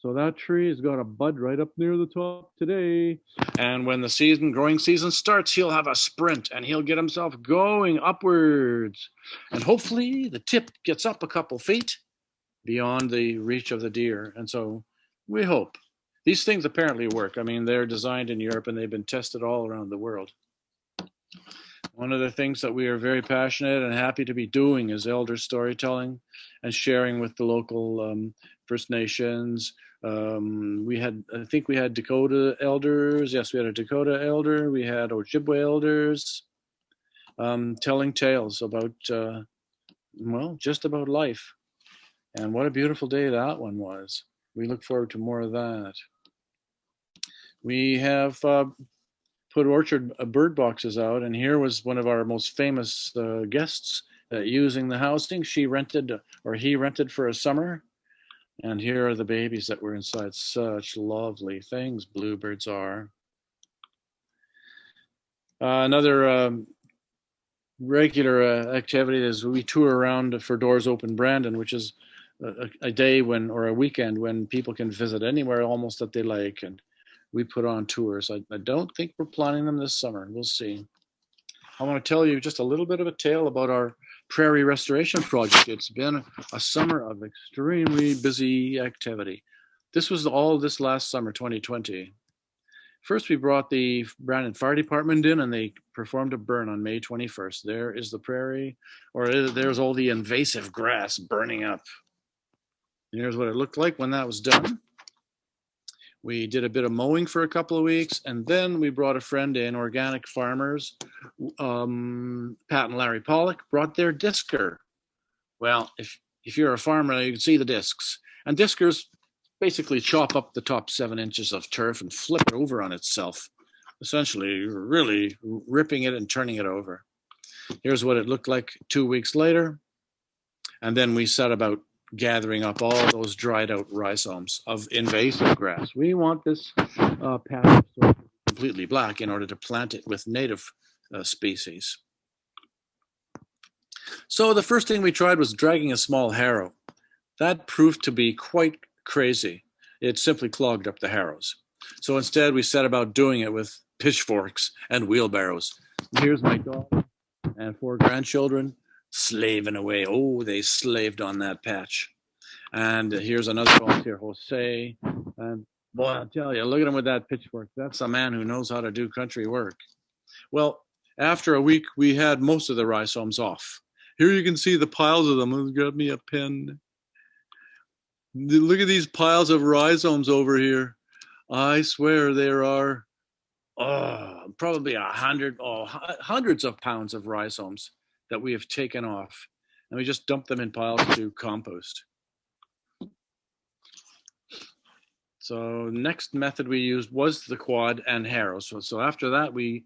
So that tree has got a bud right up near the top today. And when the season, growing season starts, he'll have a sprint and he'll get himself going upwards. And hopefully the tip gets up a couple feet beyond the reach of the deer. And so we hope. These things apparently work. I mean, they're designed in Europe and they've been tested all around the world. One of the things that we are very passionate and happy to be doing is elder storytelling and sharing with the local um, First Nations. Um, we had, I think we had Dakota elders. Yes, we had a Dakota elder. We had Ojibwe elders um, telling tales about, uh, well, just about life. And what a beautiful day that one was. We look forward to more of that. We have uh, put orchard uh, bird boxes out, and here was one of our most famous uh, guests uh, using the housing. She rented, or he rented for a summer. And here are the babies that were inside. Such lovely things bluebirds are. Uh, another um, regular uh, activity is we tour around for Doors Open Brandon, which is a, a day when or a weekend when people can visit anywhere almost that they like and we put on tours I, I don't think we're planning them this summer we'll see i want to tell you just a little bit of a tale about our prairie restoration project it's been a summer of extremely busy activity this was all this last summer 2020 First, we brought the Brandon Fire Department in and they performed a burn on May 21st. There is the prairie, or there's all the invasive grass burning up. Here's what it looked like when that was done. We did a bit of mowing for a couple of weeks, and then we brought a friend in, organic farmers, um, Pat and Larry Pollock, brought their disker. Well, if if you're a farmer, you can see the discs. And diskers basically chop up the top seven inches of turf and flip it over on itself, essentially really ripping it and turning it over. Here's what it looked like two weeks later. And then we set about gathering up all those dried out rhizomes of invasive grass. We want this uh, patch completely black in order to plant it with native uh, species. So the first thing we tried was dragging a small harrow. That proved to be quite crazy. It simply clogged up the harrows. So instead we set about doing it with pitchforks and wheelbarrows. Here's my dog and four grandchildren slaving away. Oh, they slaved on that patch. And here's another volunteer, Jose. And boy, I'll tell you, look at him with that pitchfork. That's a man who knows how to do country work. Well, after a week, we had most of the rhizomes off. Here you can see the piles of them. Grab me a pen. Look at these piles of rhizomes over here. I swear there are oh, probably a hundred, oh, hundreds of pounds of rhizomes that we have taken off. And we just dump them in piles to compost. So next method we used was the quad and harrows. So, so after that, we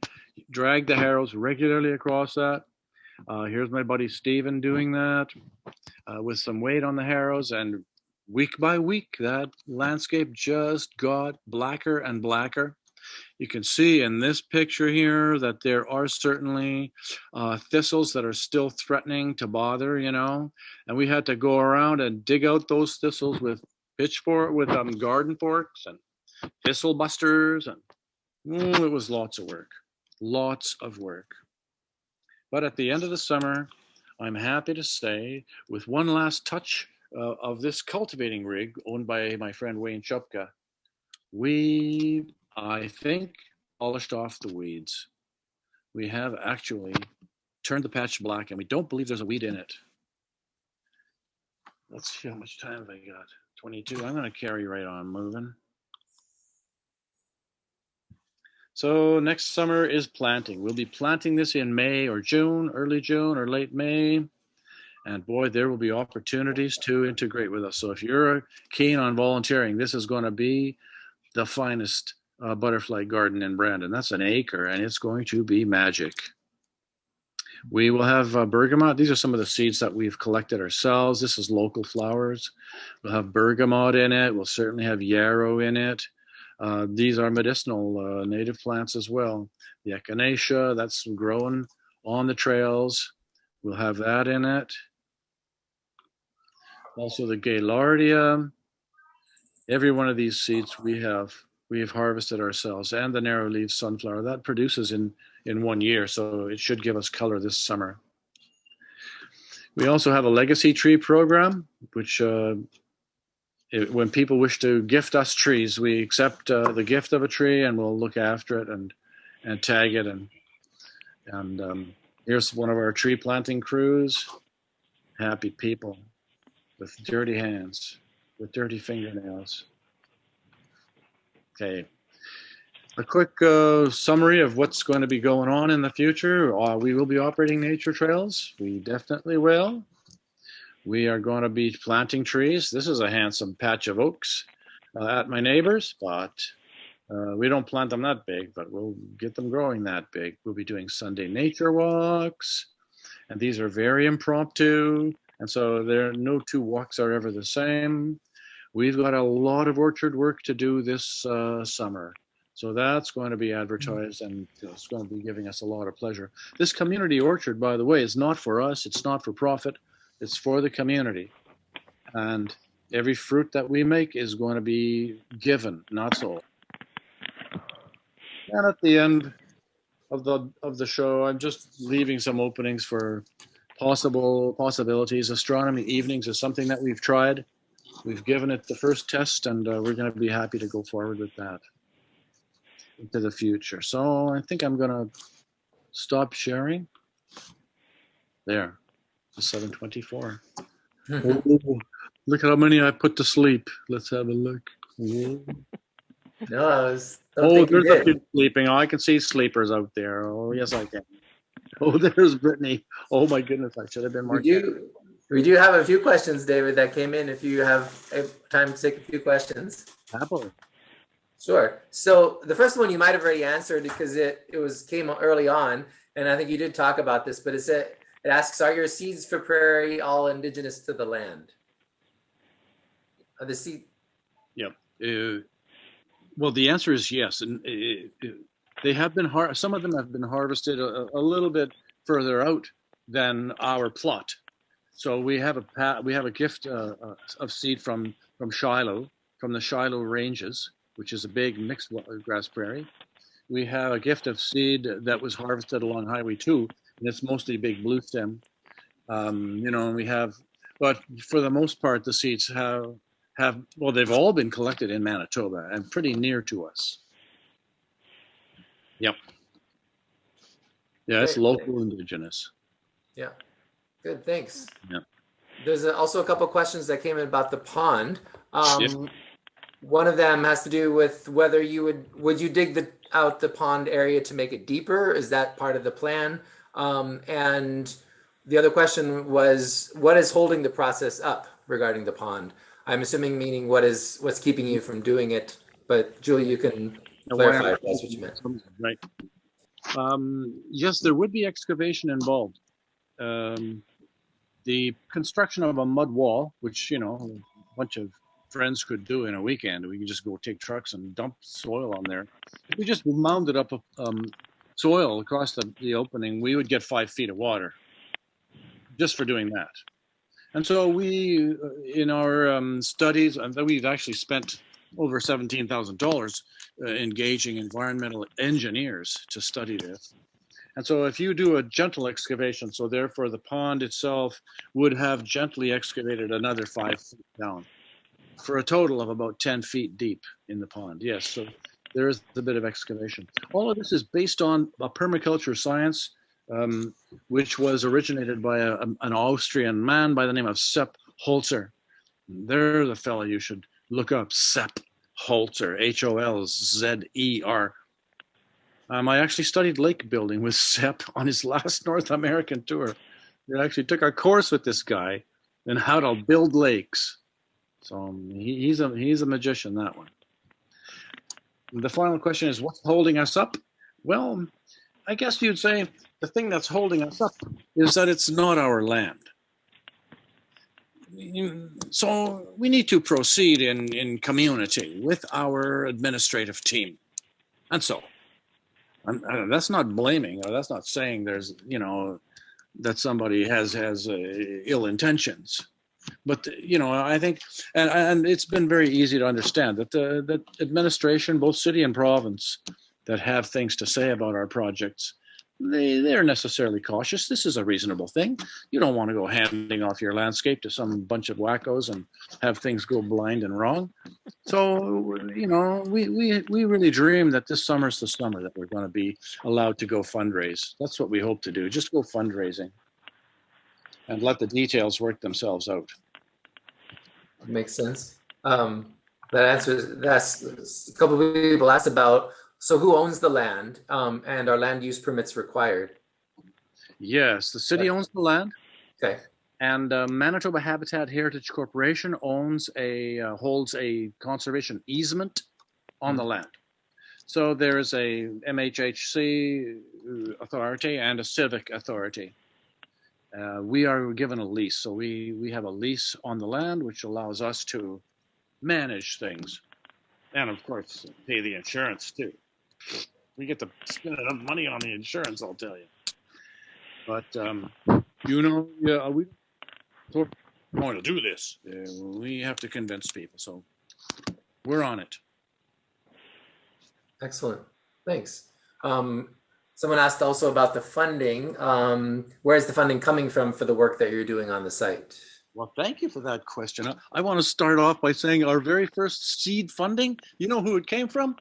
dragged the harrows regularly across that. Uh, here's my buddy Steven doing that uh, with some weight on the harrows and week by week, that landscape just got blacker and blacker. You can see in this picture here that there are certainly uh, thistles that are still threatening to bother, you know, and we had to go around and dig out those thistles with pitchfork, with um, garden forks and thistle busters, and mm, it was lots of work, lots of work. But at the end of the summer, I'm happy to say, with one last touch uh, of this cultivating rig owned by my friend Wayne Shupka, we I think, polished off the weeds. We have actually turned the patch black and we don't believe there's a weed in it. Let's see how much time have I got. 22. I'm going to carry right on moving. So next summer is planting. We'll be planting this in May or June, early June or late May. And boy, there will be opportunities to integrate with us. So if you're keen on volunteering, this is going to be the finest uh, butterfly garden in Brandon. That's an acre, and it's going to be magic. We will have uh, bergamot. These are some of the seeds that we've collected ourselves. This is local flowers. We'll have bergamot in it. We'll certainly have yarrow in it. Uh, these are medicinal uh, native plants as well. The echinacea, that's growing on the trails. We'll have that in it. Also the gaillardia. Every one of these seeds we have we have harvested ourselves and the narrow leaf sunflower that produces in in one year so it should give us color this summer we also have a legacy tree program which uh, it, when people wish to gift us trees we accept uh, the gift of a tree and we'll look after it and and tag it and and um, Here's one of our tree planting crews. Happy people with dirty hands, with dirty fingernails. Okay. A quick uh, summary of what's going to be going on in the future. Uh, we will be operating nature trails. We definitely will. We are going to be planting trees. This is a handsome patch of oaks uh, at my neighbor's, but uh, we don't plant them that big, but we'll get them growing that big. We'll be doing Sunday nature walks, and these are very impromptu, and so there no two walks are ever the same. We've got a lot of orchard work to do this uh, summer. So that's going to be advertised and it's going to be giving us a lot of pleasure. This community orchard, by the way, is not for us. It's not for profit. It's for the community. And every fruit that we make is going to be given, not sold. And at the end of the of the show, I'm just leaving some openings for possible possibilities. Astronomy evenings is something that we've tried. We've given it the first test, and uh, we're going to be happy to go forward with that into the future. So I think I'm going to stop sharing. There, the 724. Oh, look at how many I put to sleep. Let's have a look. Oh,
No, I was.
oh there's a few sleeping. Oh, I can see sleepers out there. Oh, yes, I can. Oh, there's Brittany. Oh my goodness, I should have been more.
We do, we do have a few questions, David, that came in. If you have uh, time to take a few questions.
Happily.
Sure. So the first one you might have already answered because it, it was came early on, and I think you did talk about this, but it said it asks, are your seeds for prairie all indigenous to the land? Are the seed
Uh, well, the answer is yes, and uh, uh, they have been har- Some of them have been harvested a, a little bit further out than our plot. So we have a we have a gift uh, uh, of seed from from Shilo, from the Shilo Ranges, which is a big mixed wa- grass prairie. We have a gift of seed that was harvested along Highway Two, and it's mostly big blue stem. Um, you know, and we have, but for the most part, the seeds have have well they've all been collected in manitoba and pretty near to us yep yeah it's local indigenous
Yeah. Good, thanks.
Yeah.
There's also a couple questions that came in about the pond. Um,
Yeah.
One of them has to do with whether you would, would you dig the, out the pond area to make it deeper? Is that part of the plan? Um, and the other question was, what is holding the process up regarding the pond? I'm assuming meaning what is, what's keeping you from doing it? But Julie, you can clarify if that's what you meant.
right um, yes there would be excavation involved um, the construction of a mud wall which you know a bunch of friends could do in a weekend. We could just go take trucks and dump soil on there. If we just mounded up um, soil across the, the opening we would get five feet of water just for doing that. And so we uh, in our um, studies we've actually spent over $17000 uh, engaging environmental engineers to study this and so if you do a gentle excavation so therefore the pond itself would have gently excavated another five feet down for a total of about 10 feet deep in the pond. Yes so there is a bit of excavation. All of this is based on a permaculture science um, which was originated by a, an austrian man by the name of sepp holzer. They're the fellow you should look up sepp holzer h-o-l-z-e-r um, I actually studied lake building with Sepp on his last North American tour. We actually took a course with this guy in how to build lakes. So um, he, he's a he's a magician. That one. The final question is, what's holding us up? Well, I guess you'd say the thing that's holding us up is that it's not our land. So we need to proceed in, in community with our administrative team. And so That's not blaming or that's not saying there's you know that somebody has has uh, ill intentions. But you know i think and and it's been very easy to understand that the that administration both city and province that have things to say about our projects they they're necessarily cautious. This is a reasonable thing. You don't want to go handing off your landscape to some bunch of wackos and have things go blind and wrong. So you know, we we we really dream that this summer's the summer that we're going to be allowed to go fundraise. That's what we hope to do. Just go fundraising, and let the details work themselves out.
Makes sense. Um, that answers that's a couple of people asked about. So who owns the land? Um, and are land use permits required?
Yes, the city owns the land.
Okay.
And uh, Manitoba Habitat Heritage Corporation owns a uh, holds a conservation easement on the land. So there is a MHHC authority and a civic authority. Uh, we are given a lease, so we we have a lease on the land, which allows us to manage things, and of course pay the insurance too. We get to spend enough money on the insurance, I'll tell you. But um, you know, yeah, we we're going to do this. Uh, we have to convince people, so we're on it.
Excellent. Thanks. Um, someone asked also about the funding. Um, where's the funding coming from for the work that you're doing on the site?
Well, thank you for that question. I- I want to start off by saying our very first seed funding, you know who it came from?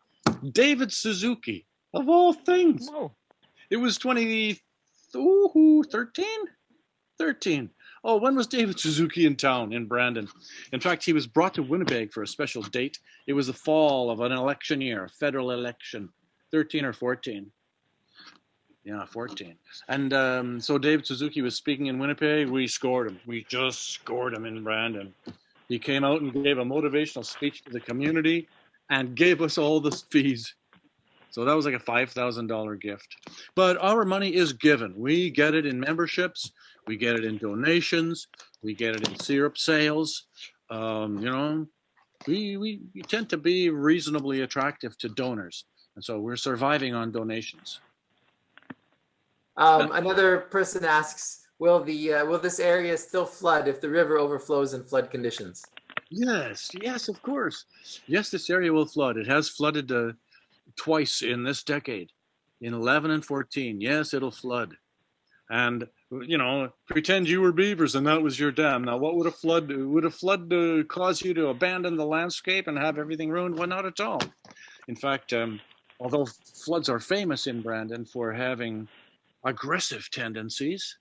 David Suzuki, of all things.
Whoa.
It was 20, ooh, 13? 13. Oh, when was David Suzuki in town in Brandon? In fact, he was brought to Winnipeg for a special date. It was the fall of an election year, a federal election, 13 or 14. Yeah, 14. And um, so David Suzuki was speaking in Winnipeg. We scored him. We just scored him in Brandon. He came out and gave a motivational speech to the community and gave us all the fees. So that was like a $5,000 gift. But our money is given. We get it in memberships, we get it in donations, we get it in syrup sales. Um, you know, we, we, we tend to be reasonably attractive to donors. And so we're surviving on donations.
Um, another person asks, will the uh, will this area still flood if the river overflows in flood conditions?
Yes, yes, of course. Yes, this area will flood. It has flooded uh, twice in this decade, in 11 and 14. Yes, it'll flood. And you know, pretend you were beavers and that was your dam. Now, what would a flood do? Would a flood uh, cause you to abandon the landscape and have everything ruined? Well, not at all. In fact, um, although floods are famous in Brandon for having aggressive tendencies,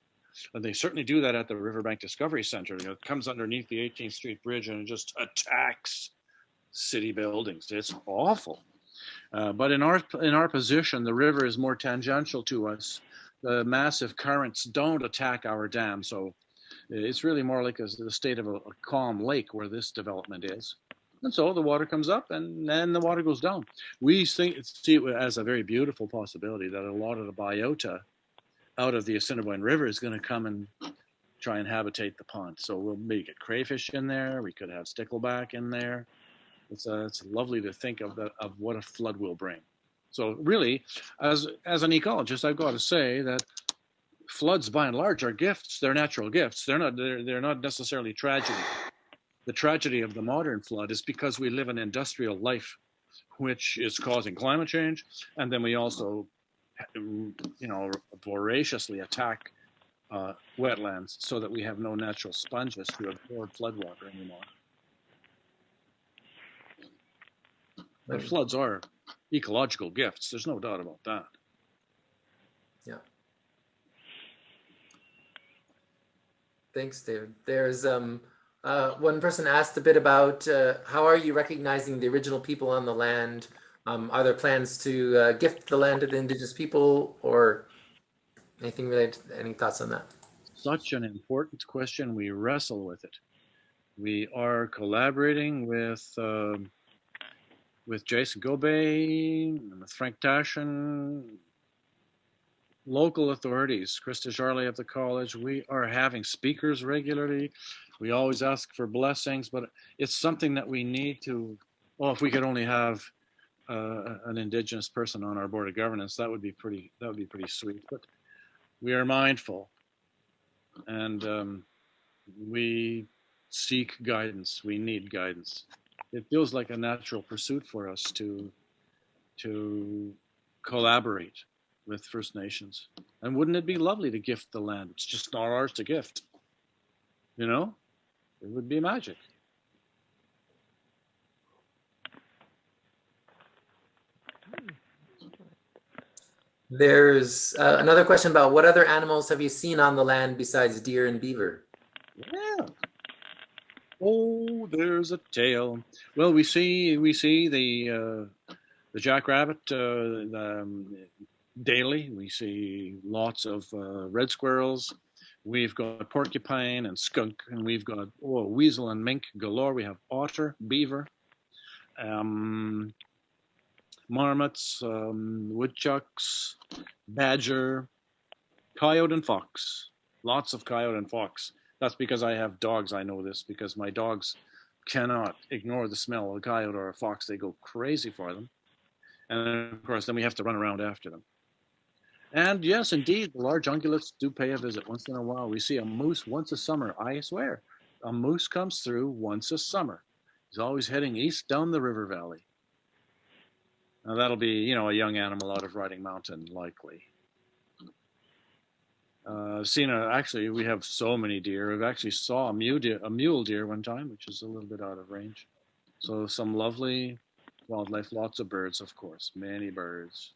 and they certainly do that at the Riverbank Discovery Center. You know, it comes underneath the 18th Street Bridge and just attacks city buildings. It's awful. Uh, but in our in our position, the river is more tangential to us. The massive currents don't attack our dam, so it's really more like a, the state of a, a calm lake where this development is. And so the water comes up and then the water goes down. We see it as a very beautiful possibility that a lot of the biota out of the Assiniboine River is going to come and try and habitate the pond. So we'll maybe get crayfish in there. We could have stickleback in there. It's uh, it's lovely to think of the, of what a flood will bring. So really, as as an ecologist, I've got to say that floods, by and large, are gifts. They're natural gifts. They're not they're, they're not necessarily tragedy. The tragedy of the modern flood is because we live an industrial life, which is causing climate change, and then we also you know, voraciously attack uh, wetlands so that we have no natural sponges to absorb floodwater anymore. But floods are ecological gifts. There's no doubt about that.
Yeah. Thanks, David. There's um, uh, one person asked a bit about uh, how are you recognizing the original people on the land? Um, are there plans to uh, gift the land to the indigenous people or anything related? Any thoughts on that?
Such an important question. We wrestle with it. We are collaborating with um, with Jason Gobey, with Frank Tashin, local authorities, Krista Jarley of the college. We are having speakers regularly. We always ask for blessings, but it's something that we need to. Well, if we could only have uh, an indigenous person on our board of governance, that would be pretty. That would be pretty sweet. But we are mindful, and um, we seek guidance. We need guidance. It feels like a natural pursuit for us to to collaborate with First Nations. And wouldn't it be lovely to gift the land? It's just not ours to gift. You know, it would be magic.
There's uh, another question about what other animals have you seen on the land besides deer and beaver?
Yeah. Oh, there's a tail. Well, we see we see the uh, the jackrabbit uh, um, daily. We see lots of uh, red squirrels. We've got porcupine and skunk, and we've got oh, weasel and mink galore. We have otter, beaver, um, marmots, um, woodchucks, badger, coyote, and fox. Lots of coyote and fox. That's because I have dogs. I know this because my dogs cannot ignore the smell of a coyote or a fox. They go crazy for them. And of course, then we have to run around after them. And yes, indeed, the large ungulates do pay a visit once in a while. We see a moose once a summer. I swear, a moose comes through once a summer. He's always heading east down the river valley. Now that'll be, you know, a young animal out of Riding Mountain, likely. Uh, seen a, actually, we have so many deer. I've actually saw a mule deer, a mule deer one time, which is a little bit out of range. So some lovely wildlife, lots of birds, of course, many birds.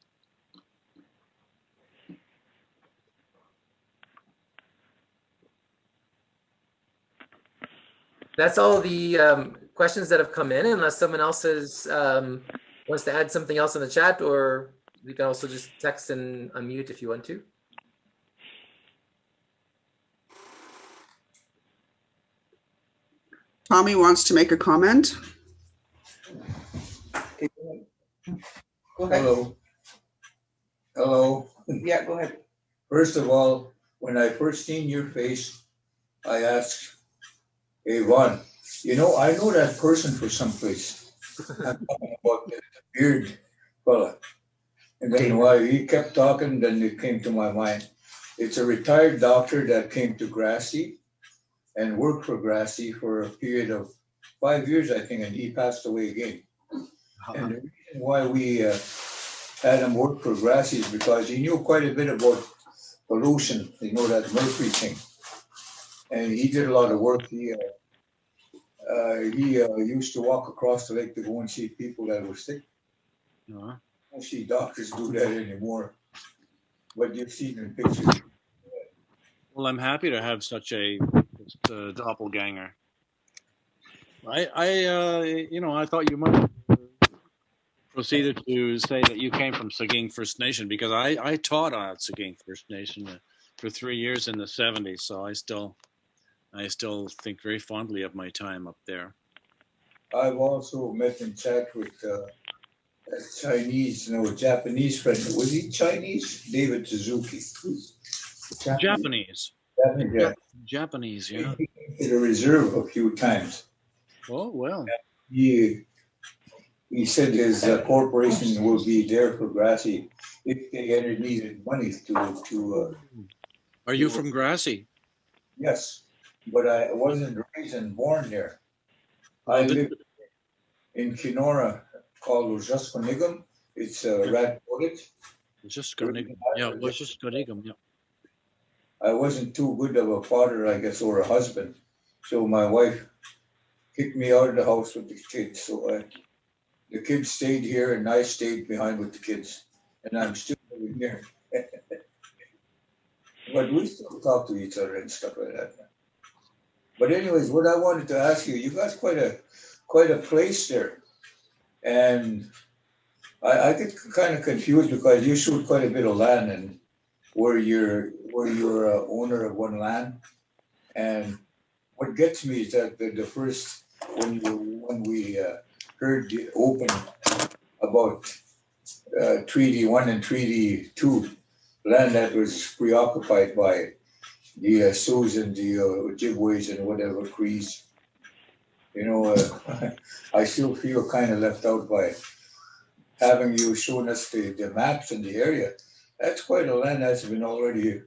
That's all the um, questions that have come in, unless someone else has, um, wants to add something else in the chat, or you can also just text and unmute if you want to.
Tommy wants to make a comment.
Go ahead.
Hello. Hello.
Yeah, go ahead.
First of all, when I first seen your face, I asked, hey, Ron, you know, I know that person for someplace. I'm talking about beard fella. And then while he kept talking, then it came to my mind. It's a retired doctor that came to Grassy and worked for Grassy for a period of five years, I think, and he passed away again. And the reason why we uh, had him work for Grassy is because he knew quite a bit about pollution, you know, that mercury thing. And he did a lot of work. He uh, uh, he uh, used to walk across the lake to go and see people that were sick.
Uh,
I don't see doctors do that anymore. But you've seen in pictures.
well, I'm happy to have such a uh, doppelganger. I, I, uh, you know, I thought you might proceeded to say that you came from Sagkeeng First Nation because I, I taught at Sagkeeng First Nation for three years in the '70s, so I still, I still think very fondly of my time up there.
I've also met and chat with uh, a Chinese, no, Japanese friend. Was he Chinese? David Suzuki.
Japanese,
Japanese, yeah.
Japanese, yeah.
He came to the reserve a few times.
Oh well,
He, he said his uh, corporation will be there for Grassy if they ever needed money to, to, uh,
are you from Grassy?
yes, but I wasn't raised and born there. I lived in Kenora called Ujaskonigam. It's a rat village.
Just Skonigam. Yeah, Conigum. Yeah.
I wasn't too good of a father, I guess, or a husband. So my wife kicked me out of the house with the kids. So I, the kids stayed here and I stayed behind with the kids. And I'm still living here. but we still talk to each other and stuff like that. But anyways, what I wanted to ask you, you got quite a quite a place there. And I, I get kind of confused because you showed quite a bit of land and where you're where you're a owner of one land. And what gets me is that the, the first when you when we uh, heard the open about uh, Treaty One and Treaty Two, land that was preoccupied by the uh, Sioux and the uh, Ojibways and whatever Crees. You know, uh, I still feel kind of left out by having you shown us the, the maps in the area. That's quite a land that's been already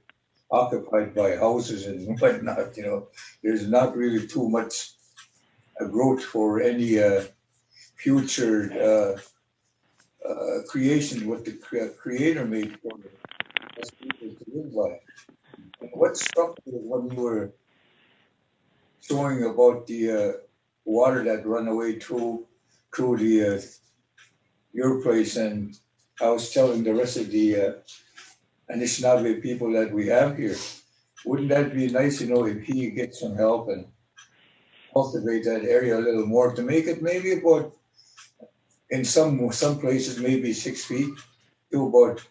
occupied by houses and whatnot, you know. There's not really too much uh, growth for any uh, future uh, uh, creation what the crea- creator made for us people to live by. What struck me when you were showing about the uh, water that run away through through the uh, your place, and I was telling the rest of the uh, Anishinaabe people that we have here, wouldn't that be nice, you know, if he gets some help and cultivate that area a little more to make it maybe about in some some places maybe six feet to about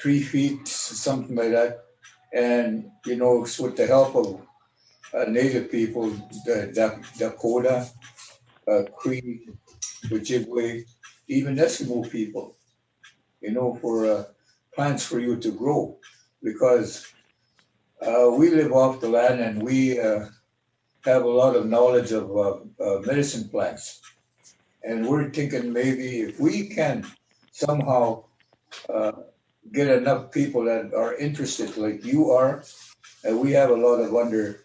three feet, something like that. And you know, with the help of uh, native people, the, Dakota, uh, Cree, Ojibwe, even Eskimo people, you know, for uh, plants for you to grow, because uh, we live off the land and we uh, have a lot of knowledge of uh, medicine plants. And we're thinking maybe if we can somehow get enough people that are interested, like you are, and we have a lot of under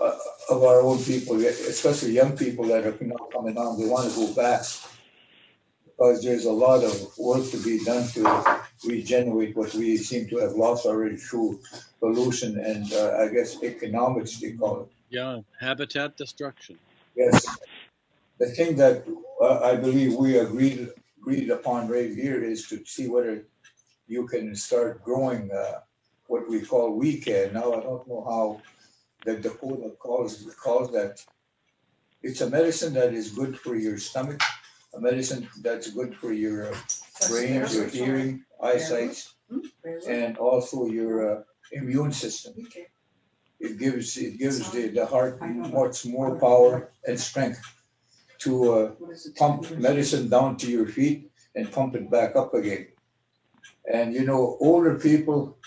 uh, of our own people, especially young people that are now coming on. They want to go back because there's a lot of work to be done to regenerate what we seem to have lost already through pollution and uh, I guess economics, they call it.
Yeah, habitat destruction.
Yes. The thing that uh, I believe we agreed agreed upon right here is to see whether you can start growing uh, what we call weekend. Now I don't know how the Dakota calls calls that. It's a medicine that is good for your stomach, a medicine that's good for your uh, brain, your hearing, eyesight, and also your uh, immune system. It gives it gives the, the heart much more power and strength to uh, pump medicine down to your feet and pump it back up again. And you know, older people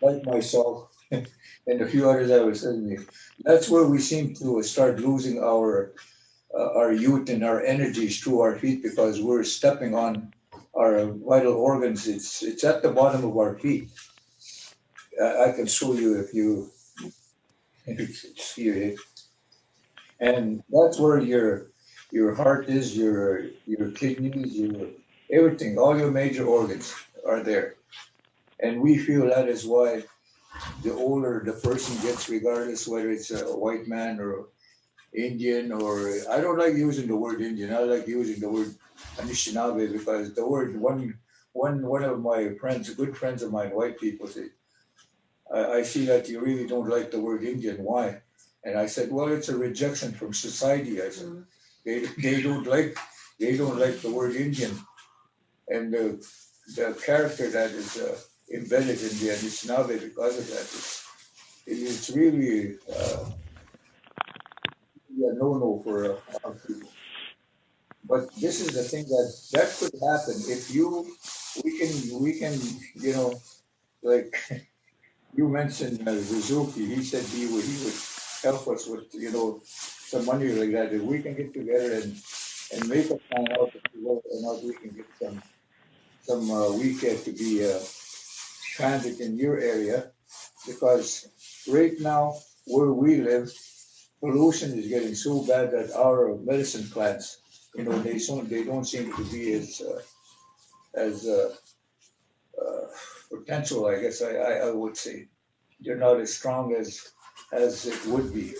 like myself and a few others I was you, that's where we seem to start losing our uh, our youth and our energies through our feet because we're stepping on our vital organs. It's it's at the bottom of our feet. I, I can show you if you see it. And that's where your your heart is, your your kidneys, your everything, all your major organs are there. And we feel that is why the older the person gets, regardless whether it's a white man or Indian or I don't like using the word Indian. I like using the word Anishinaabe because the word one one one of my friends, good friends of mine, white people say, I, I see that you really don't like the word Indian. Why? And I said, well, it's a rejection from society. I said, they, they don't like they don't like the word Indian, and the the character that is uh, embedded in the Anishinaabe because of that. It's, it's really uh, yeah, no no for uh, people. But this is the thing that that could happen if you we can we can you know like you mentioned uh, Suzuki. He said he would he would help us with you know some money like that. If we can get together and and make a plan out and how we can get some some uh, weekend to be uh, transit in your area because right now where we live pollution is getting so bad that our medicine plants you know they don't they don't seem to be as uh, as uh, uh, potential i guess I, I i would say they're not as strong as as it would be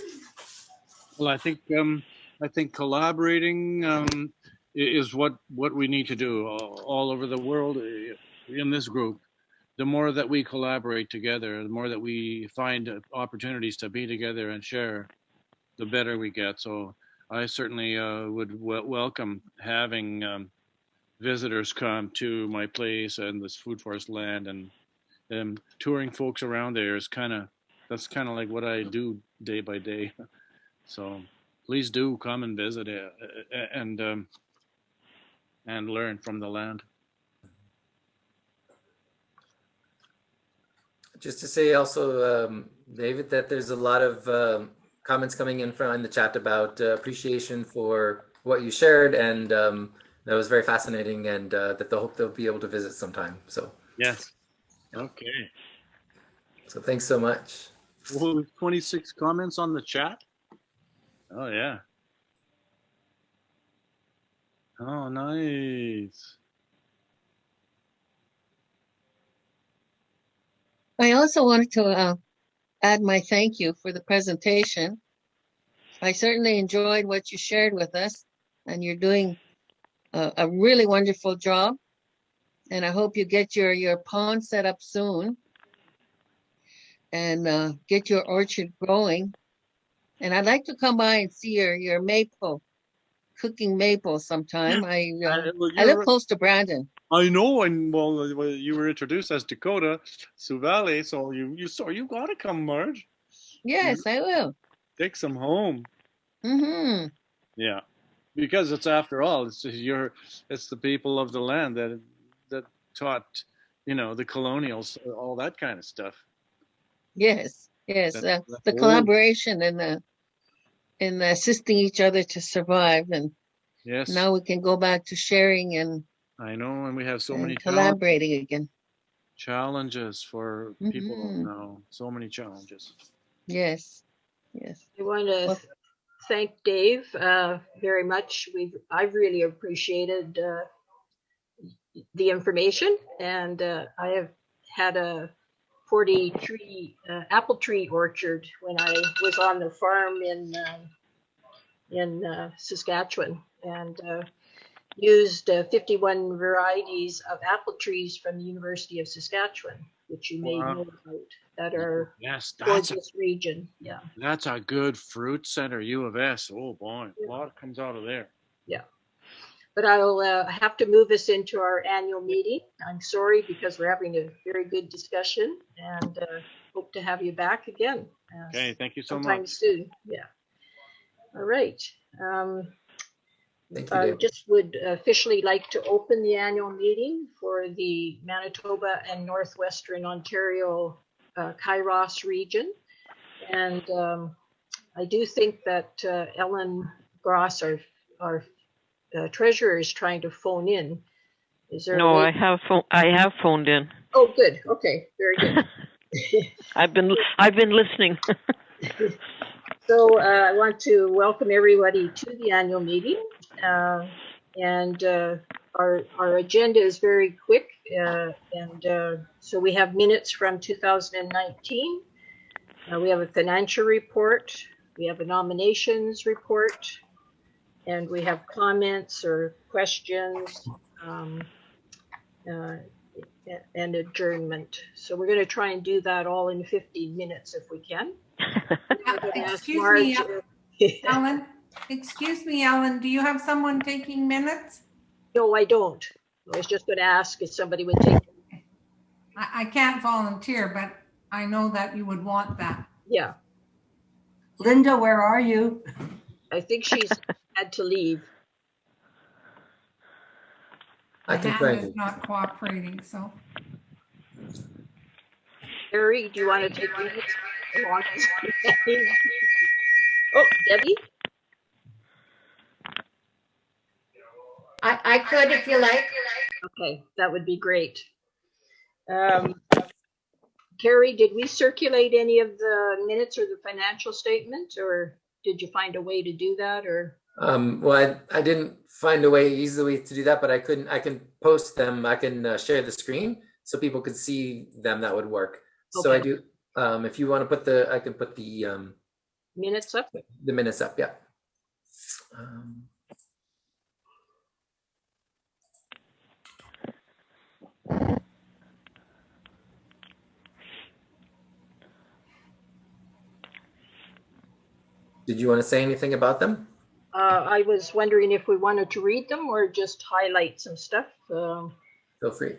Well, I think um, I think collaborating um, is what what we need to do all, all over the world in this group. The more that we collaborate together, the more that we find uh, opportunities to be together and share, the better we get. So I certainly uh, would w- welcome having um, visitors come to my place and this food forest land and um, touring folks around there is kind of that's kind of like what I do day by day. So please do come and visit it uh, and um, and learn from the land.
Just to say also, um, David, that there's a lot of um, comments coming in from in the chat about uh, appreciation for what you shared, and um, that was very fascinating, and uh, that they'll hope they'll be able to visit sometime. So,
Yes. Okay.
so thanks so much.
Well, 26 comments on the chat. Oh yeah. Oh nice.
I also wanted to uh, add my thank you for the presentation. I certainly enjoyed what you shared with us, and you're doing a, a really wonderful job. And I hope you get your, your pond set up soon and uh, get your orchard growing. And I'd like to come by and see your, your maple, cooking maple sometime. I, uh,
well,
I live close to Brandon.
I know, and well, uh, you were introduced as Dakota Sioux Valley, so you you so you gotta come, Marge.
Yes, I will.
Take some home.
Mm-hmm.
Yeah, because it's after all, it's your, it's the people of the land that that taught, you know, the colonials all that kind of stuff.
Yes, yes.
That-
uh,
that
the
old-
collaboration and the in assisting each other to survive, and
Yes,
now we can go back to sharing and,
I know, and we have so
and
many challenge-
collaborating again.
challenges for people
Mhm.
now. So many challenges.
Yes, yes.
I want to
Well-
thank Dave uh, very much. We've I've really appreciated uh, the information, and uh, I have had a 40 tree uh, apple tree orchard when I was on the farm in um in uh, Saskatchewan, and uh, used uh, 51 varieties of apple trees from the University of Saskatchewan, which you may
Wow.
know about, that are
Yes, that's a,
this region. Yeah.
that's a good fruit center, U of S. Oh boy,
Yeah.
a lot comes out of there. Yeah.
But I'll uh, have to move us into our annual meeting. I'm sorry because we're having a very good discussion and uh, hope to have you back again.
Okay, thank you so
Sometime
much.
soon, yeah. All right. Um,
Thank you,
I just would officially like to open the annual meeting for the Manitoba and Northwestern Ontario uh, Kairos region. And um, I do think that uh, Ellen Gross, our, our uh, treasurer, is trying to phone in. Is there?
No, I have phone, I have phoned in.
Oh, good. Okay, very good.
I've been I've been listening.
So uh, I want to welcome everybody to the annual meeting. Uh, And uh, our, our agenda is very quick. uh, And uh, so we have minutes from 2019. Uh, We have a financial report. We have a nominations report. And we have comments or questions um, uh, and adjournment. So we're going to try and do that all in 15 minutes if we can. I'm gonna ask
Excuse me,
Marge,
Ellen, excuse me, Ellen, do you have someone taking minutes?
No, I don't. I was just going to ask if somebody would take,
I, I can't volunteer, but I know that you would want that.
yeah,
Linda, where are you?
I think she's had to leave.
I can
hand
try
is not cooperating, so.
Harry, do you want to take minutes? along with- Oh, Debbie?
I, I could if you like.
Okay, that would be great. Um, Carrie, did we circulate any of the minutes or the financial statement, or did you find a way to do that, or?
Um, well, I, I didn't find a way easily to do that, but I couldn't. I can post them. I can uh, share the screen so people could see them. That would work. So I
Okay.
do. Um, if you want to put the, I can put the um,
Minutes up?
the minutes up. Yeah. Um, did you want to say anything about them?
Uh, I was wondering if we wanted to read them or just highlight some stuff. Um,
Feel free.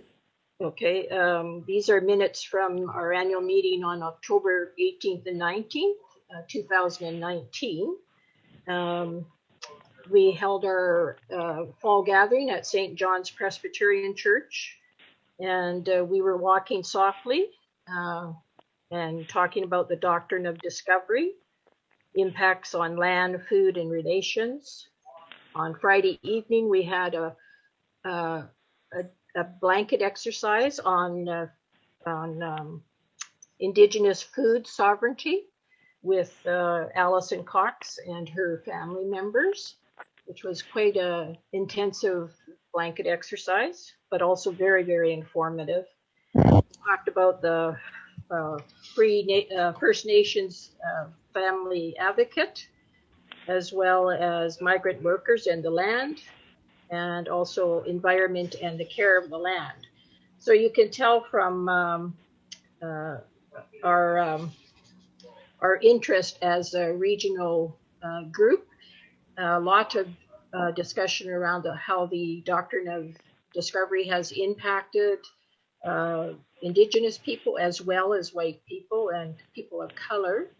Okay, um, these are minutes from our annual meeting on October 18th and 19th, uh, 2019. Um, we held our uh, fall gathering at St. John's Presbyterian Church, and uh, we were walking softly uh, and talking about the doctrine of discovery, impacts on land, food, and relations. On Friday evening, we had a, a a blanket exercise on uh, on um, indigenous food sovereignty with uh, Allison Cox and her family members, which was quite a intensive blanket exercise, but also very very informative. Talked about the uh, Free Na- uh, First Nations uh, family advocate, as well as migrant workers and the land, and also environment and the care of the land. So you can tell from um, uh, our um, our interest as a regional uh, group, a lot of uh, discussion around the, how the doctrine of discovery has impacted uh, indigenous people as well as white people and people of color,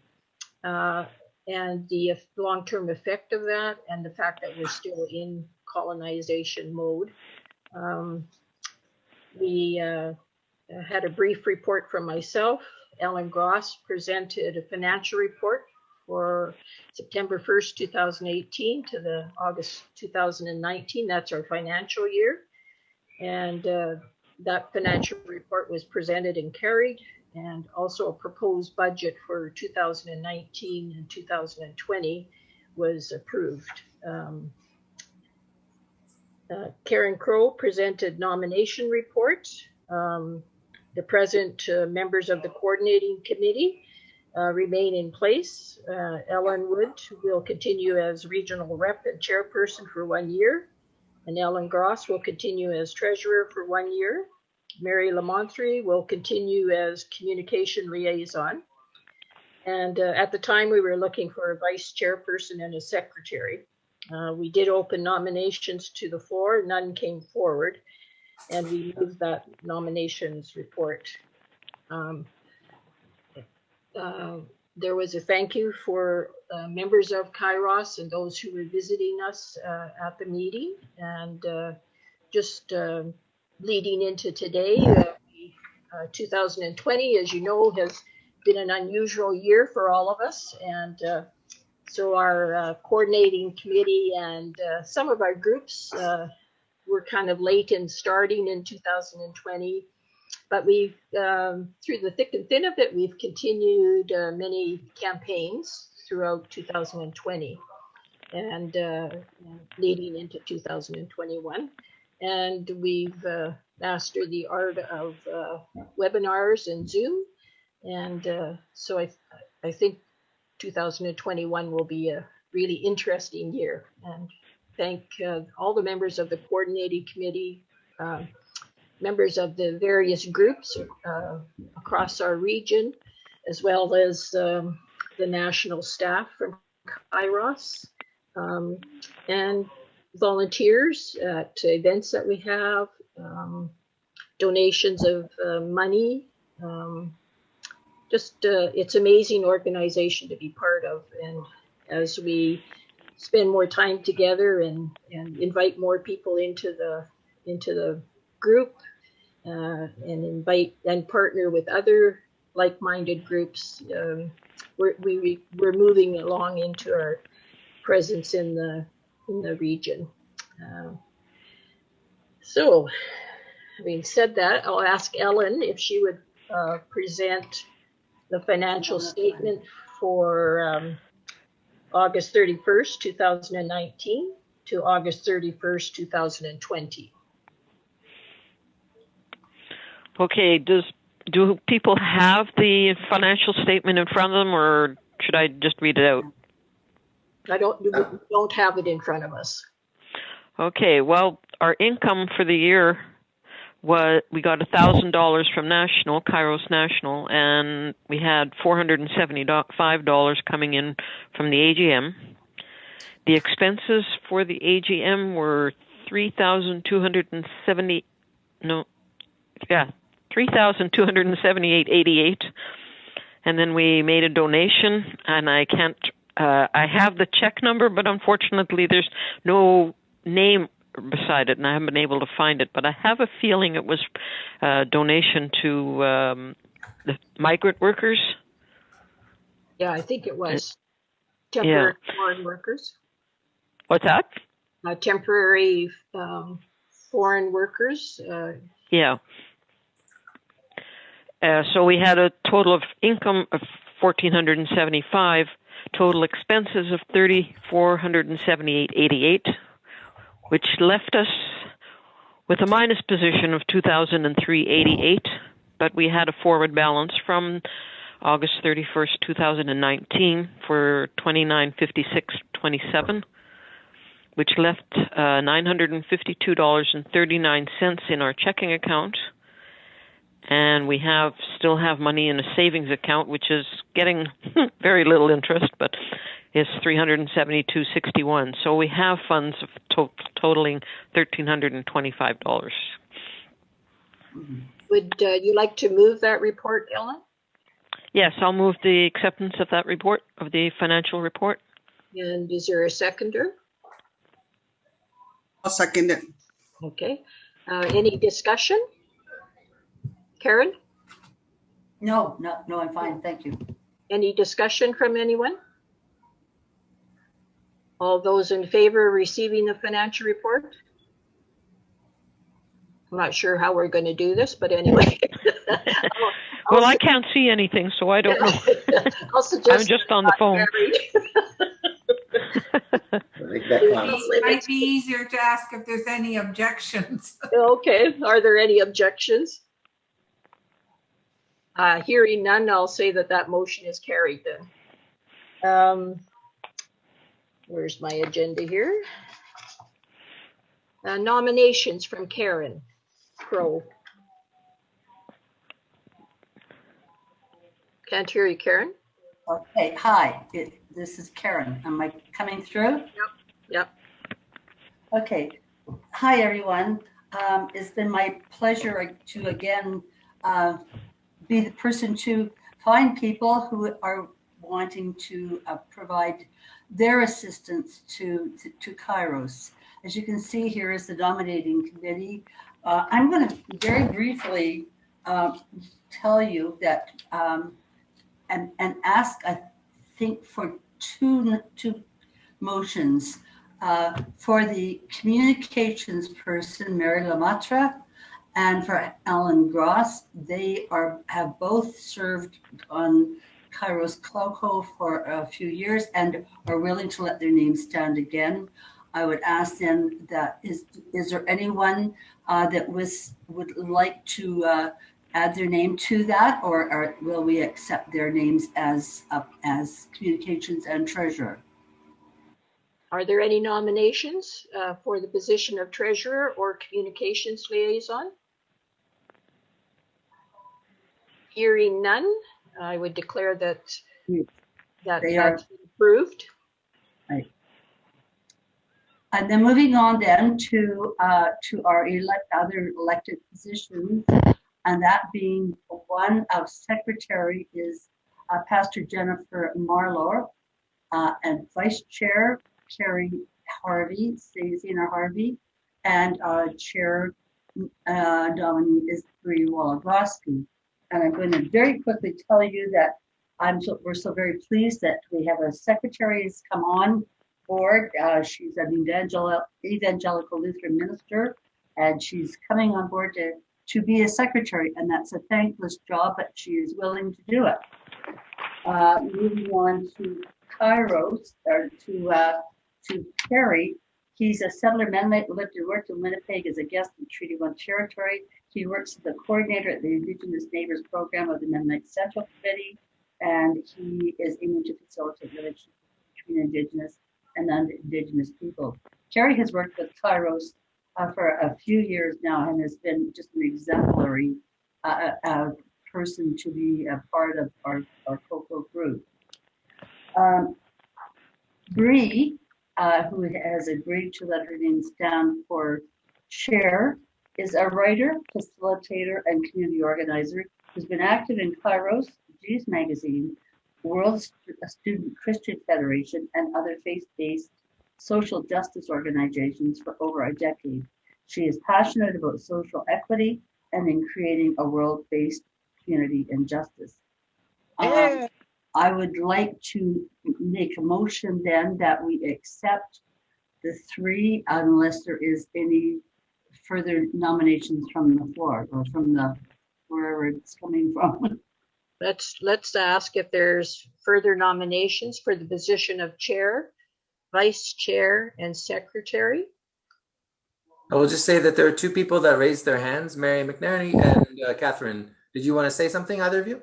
uh, and the long-term effect of that, and the fact that we're still in colonization mode. Um, we uh, had a brief report from myself. Ellen Gross presented a financial report for September 1st, 2018 to the August 2019. That's our financial year. And uh, that financial report was presented and carried, and also a proposed budget for 2019 and 2020 was approved. Um, uh, Karen Crow presented nomination report. Um, the present uh, members of the coordinating committee uh, remain in place. Uh, Ellen Wood will continue as regional rep and chairperson for one year, and Ellen Gross will continue as treasurer for one year. Mary Lamontre will continue as communication liaison. And uh, at the time, we were looking for a vice chairperson and a secretary. Uh, we did open nominations to the floor, none came forward, and we moved that nominations report. Um, uh, there was a thank you for uh, members of Kairos and those who were visiting us uh, at the meeting. And uh, just uh, leading into today, uh, uh, 2020, as you know, has been an unusual year for all of us. And uh, so our coordinating committee and some of our groups were kind of late in starting in 2020. But we've, um, through the thick and thin of it, we've continued uh, many campaigns throughout 2020 and uh, leading into 2021. And we've uh, mastered the art of uh, webinars and Zoom. And uh, so I, I think 2021 will be a really interesting year. And thank uh, all the members of the coordinating committee, uh, members of the various groups uh, across our region, as well as um, the national staff from Kairos, um, and volunteers at events that we have, um, donations of uh, money. Um, just uh, it's amazing organization to be part of, and as we spend more time together and, and invite more people into the into the group uh, and invite and partner with other like-minded groups. Um, we're, we, we're moving along into our presence in the in the region. Uh, so, having said that, I'll ask Ellen if she would uh, present the financial statement for um, August 31st, 2019 to August 31st, 2020.
Okay, does do people have the financial statement in front of them, or should I just read it out?
I don't we don't have it in front of us.
Okay, well, our income for the year was we got a thousand dollars from National, Kairos National, and we had four hundred and seventy-five dollars coming in from the AGM. The expenses for the AGM were three thousand two hundred and seventy. No, yeah, three thousand two hundred and seventy-eight eighty-eight. And then we made a donation, and I can't. Uh, I have the check number, but unfortunately, there's no name beside it, and I haven't been able to find it. But I have a feeling it was a donation to um, the migrant workers.
Yeah, I think it was temporary foreign workers.
What's that?
Uh, temporary um, foreign workers. Uh,
Yeah. Uh, so we had a total of income of fourteen hundred and seventy-five, total expenses of thirty-four hundred and seventy-eight eighty-eight, which left us with a minus position of two thousand and three eighty-eight. but we had a forward balance from August 31st, 2019 for 2956.27, which left uh, $952.39 in our checking account. And we have still have money in a savings account, which is getting very little interest, but is 372.61. So we have funds of to- totaling $1,325.
Would uh, you like to move that report, Ellen?
Yes, I'll move the acceptance of that report, of the financial report.
And is there a seconder?
I'll second it.
Okay. Uh, any discussion? Karen,
No, no, no, I'm fine, thank you.
any discussion from anyone? All those in favor of receiving the financial report? I'm not sure how we're going to do this, but anyway.
Well, I can't see anything, so I don't know.
I'll suggest
I'm just on the phone.
I think that.
It might be easier to ask if there's any objections.
Okay, are there any objections? Uh, hearing none, I'll say that that motion is carried then. Um, where's my agenda here? Uh, nominations from Karen Crow. Can't hear you, Karen?
Okay, hi, it- this is Karen. Am I coming through?
Yep. Yep.
Okay, hi, everyone. Um, It's been my pleasure to again uh, be the person to find people who are wanting to uh, provide their assistance to, to- to Kairos. As you can see, here is the dominating committee. Uh, I'm going to very briefly uh, tell you that um, and, and ask, I think, for two, two motions. uh, For the communications person, Mary Lamatra, and for Alan Gross. They are, have both served on Kairos COCO for a few years and are willing to let their names stand again. I would ask them that, is, is there anyone uh, that was, would like to uh, add their name to that, or, or will we accept their names as, uh, as communications and treasurer?
Are there any nominations uh, for the position of treasurer or communications liaison? Hearing none, I would declare that that
They are-
that's been approved.
And then moving on then to, uh, to our elect, other elected positions, and that being one of secretary is uh, Pastor Jennifer Marlor, uh, and vice chair Carrie Harvey, Zena Harvey, and uh, chair uh, nominee is Bree Wologoski. And I'm going to very quickly tell you that I'm so, we're so very pleased that we have a secretary come on board. Uh, she's an evangel- evangelical Lutheran minister, and she's coming on board to, to be a secretary, and that's a thankless job, but she is willing to do it. Uh, moving on to Kairos, or to, uh, to Kerry, he's a settler Mennonite, lived and worked in Winnipeg as a guest in Treaty One territory. He works as the coordinator at the Indigenous Neighbors Program of the Mennonite Central Committee, and he is aiming to facilitate relationships between Indigenous and non-Indigenous people. Kerry has worked with Kairos uh, for a few years now and has been just an exemplary uh, uh, person to be a part of our, our COCO group. Um, Bree, uh, who has agreed to let her name stand for chair, is a writer, facilitator, and community organizer who's been active in Kairos, Geez Magazine, World Student Christian Federation, and other faith-based social justice organizations for over a decade. She is passionate about social equity and in creating a world-based community and justice. Um, I would like to make a motion then that we accept the three unless there is any further nominations from the floor or from the, wherever it's coming from.
Let's, let's ask if there's further nominations for the position of chair, vice chair, and secretary.
I will just say that there are two people that raised their hands, Mary McNerney and uh, Catherine Did you want to say something, either of you?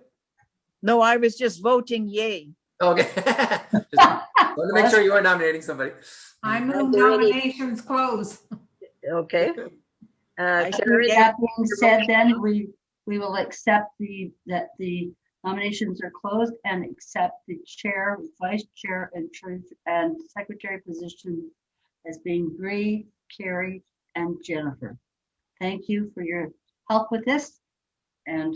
No, I was just voting yay.
Okay. Just wanted to make sure you weren't nominating somebody.
I
Are
move nominations close.
Okay. Uh,
I
Karen,
That being said, then we, we will accept the, that the nominations are closed and accept the chair, vice chair and treasurer and secretary position as being Bree, Carrie and Jennifer. Thank you for your help with this. And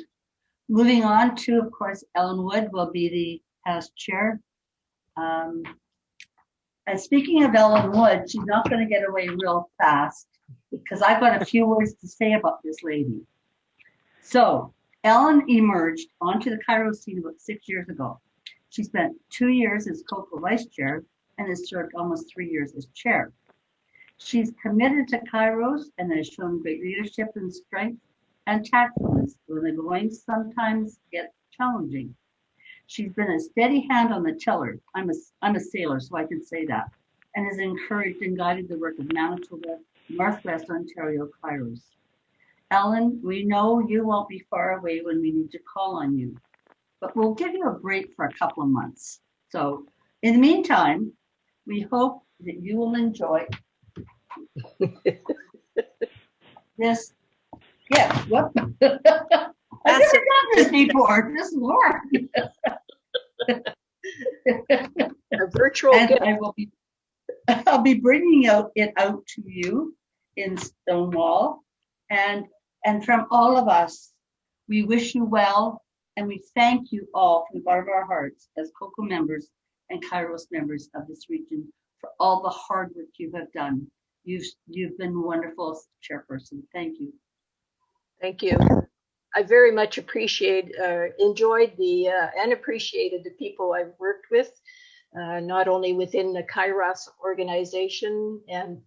moving on to, of course, Ellen Wood will be the past chair. Um, And speaking of Ellen Wood, she's not going to get away real fast because I've got a few words to say about this lady. So Ellen emerged onto the Kairos scene about six years ago. She spent two years as COCO vice chair and has served almost three years as chair. She's committed to Kairos and has shown great leadership and strength and tactfulness when the going sometimes gets challenging. She's been a steady hand on the tiller. I'm a, I'm a sailor, so I can say that. And has encouraged and guided the work of Manitoba, Northwest Ontario Kairos. Ellen, we know you won't be far away when we need to call on you, but we'll give you a break for a couple of months. So in the meantime, we hope that you will enjoy this. Yeah, what? I've never done this before. This is Laura.
a virtual
And
gift.
I will be, I'll be bringing out it out to you in Stonewall. And, and from all of us, we wish you well and we thank you all from the bottom of our hearts as COCO members and Kairos members of this region for all the hard work you have done. You've, you've been wonderful chairperson. Thank you.
Thank you. I very much appreciate, uh, enjoyed the, uh, and appreciated the people I've worked with, uh, not only within the Kairos organization and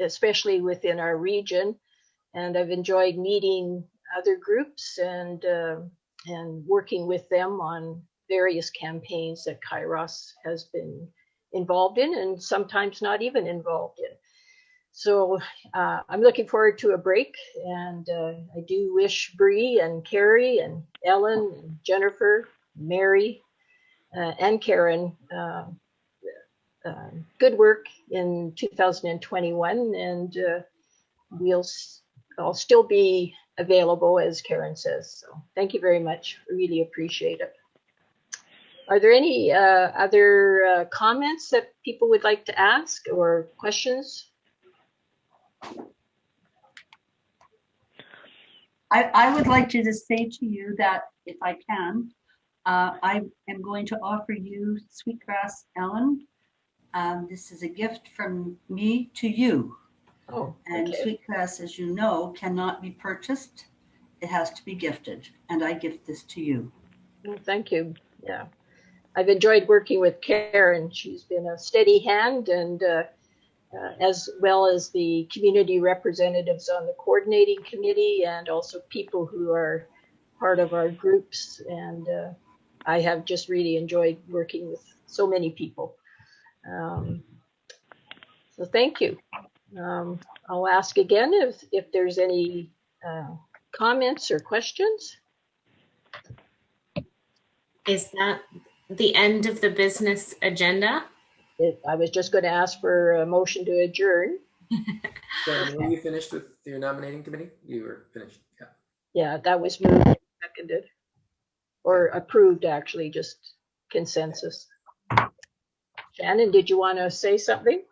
especially within our region. And I've enjoyed meeting other groups and, uh, and working with them on various campaigns that Kairos has been involved in and sometimes not even involved in. So uh, I'm looking forward to a break, and uh, I do wish Bree and Carrie and Ellen and Jennifer, Mary, uh, and Karen uh, good work in 2021, and uh, we'll I'll still be available as Karen says. So thank you very much. Really appreciate it. Are there any uh, other uh, comments that people would like to ask or questions?
I, I would like to just say to you that if I can, uh, I am going to offer you Sweetgrass Ellen. Um, this is a gift from me to you.
Oh,
And
okay.
Sweetgrass, as you know, cannot be purchased. It has to be gifted, and I gift this to you.
Well, thank you. Yeah. I've enjoyed working with Karen. She's been a steady hand and uh, uh, as well as the community representatives on the coordinating committee and also people who are part of our groups. And uh, I have just really enjoyed working with so many people. Um, so thank you. Um, I'll ask again if, if there's any uh, comments or questions.
Is that the end of the business agenda?
It, I was just going to ask for a motion to adjourn.
so, were you finished with your nominating committee? You were finished. Yeah.
Yeah, that was moved seconded. Or approved, actually, just consensus. Shannon, did you want to say something?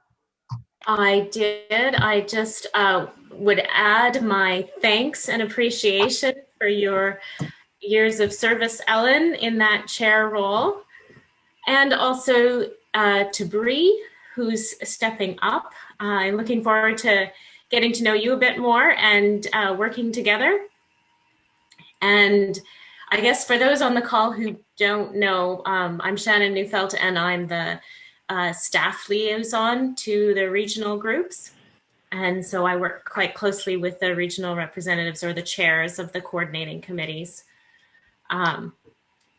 I did. I just uh, would add my thanks and appreciation for your years of service, Ellen, in that chair role. And also uh, to Bree, who's stepping up. Uh, I'm looking forward to getting to know you a bit more and uh, working together. And I guess for those on the call who don't know, um, I'm Shannon Neufeld and I'm the uh, staff liaison to the regional groups. And so I work quite closely with the regional representatives or the chairs of the coordinating committees. Um,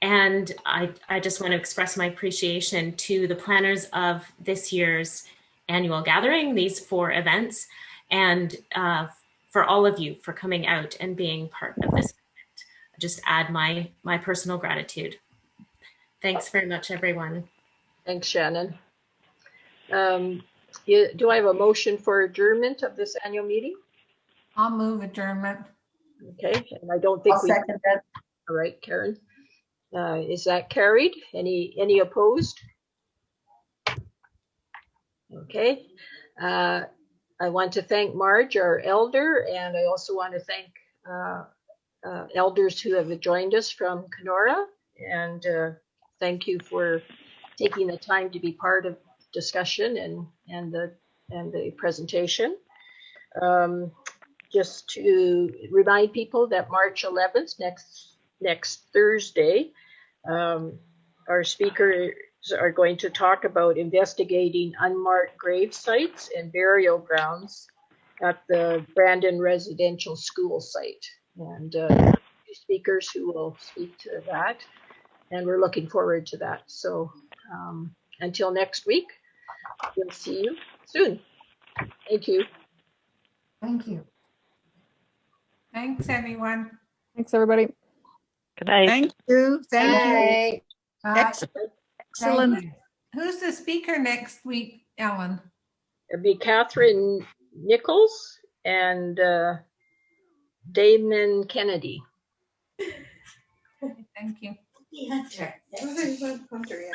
and I, I just want to express my appreciation to the planners of this year's annual gathering, these four events, and uh, for all of you for coming out and being part of this event. I just add my my personal gratitude. Thanks very much, everyone.
Thanks, Shannon. Um, you- Do I have a motion for adjournment of this annual meeting?
I'll move adjournment.
Okay, and I don't think
I'll
we,
second that.
all right, Karen. Uh, Is that carried? Any, any opposed? Okay. Uh, I want to thank Marge, our elder, and I also want to thank uh, uh, elders who have joined us from Kenora. And uh, thank you for taking the time to be part of discussion and, and the, and the presentation. Um, Just to remind people that March 11th, next, next Thursday, um, our speakers are going to talk about investigating unmarked grave sites and burial grounds at the Brandon Residential School site. And uh, speakers who will speak to that. And we're looking forward to that. So um, until next week, we'll see you soon. Thank you.
Thank you. Thanks, everyone.
Thanks, everybody.
Good night.
Thank you, thank you.
Bye.
Ex-
thank
Excellent.
you. Who's the speaker next week, Ellen?
It'll be Catherine Nichols and uh, Damon Kennedy.
Thank you.
Hunter. Everything's Hunter, yeah.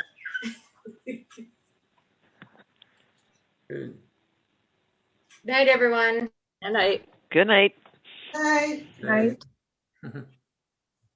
Good.
Night, everyone.
Good night.
Good night.
Bye.
Right.
Good.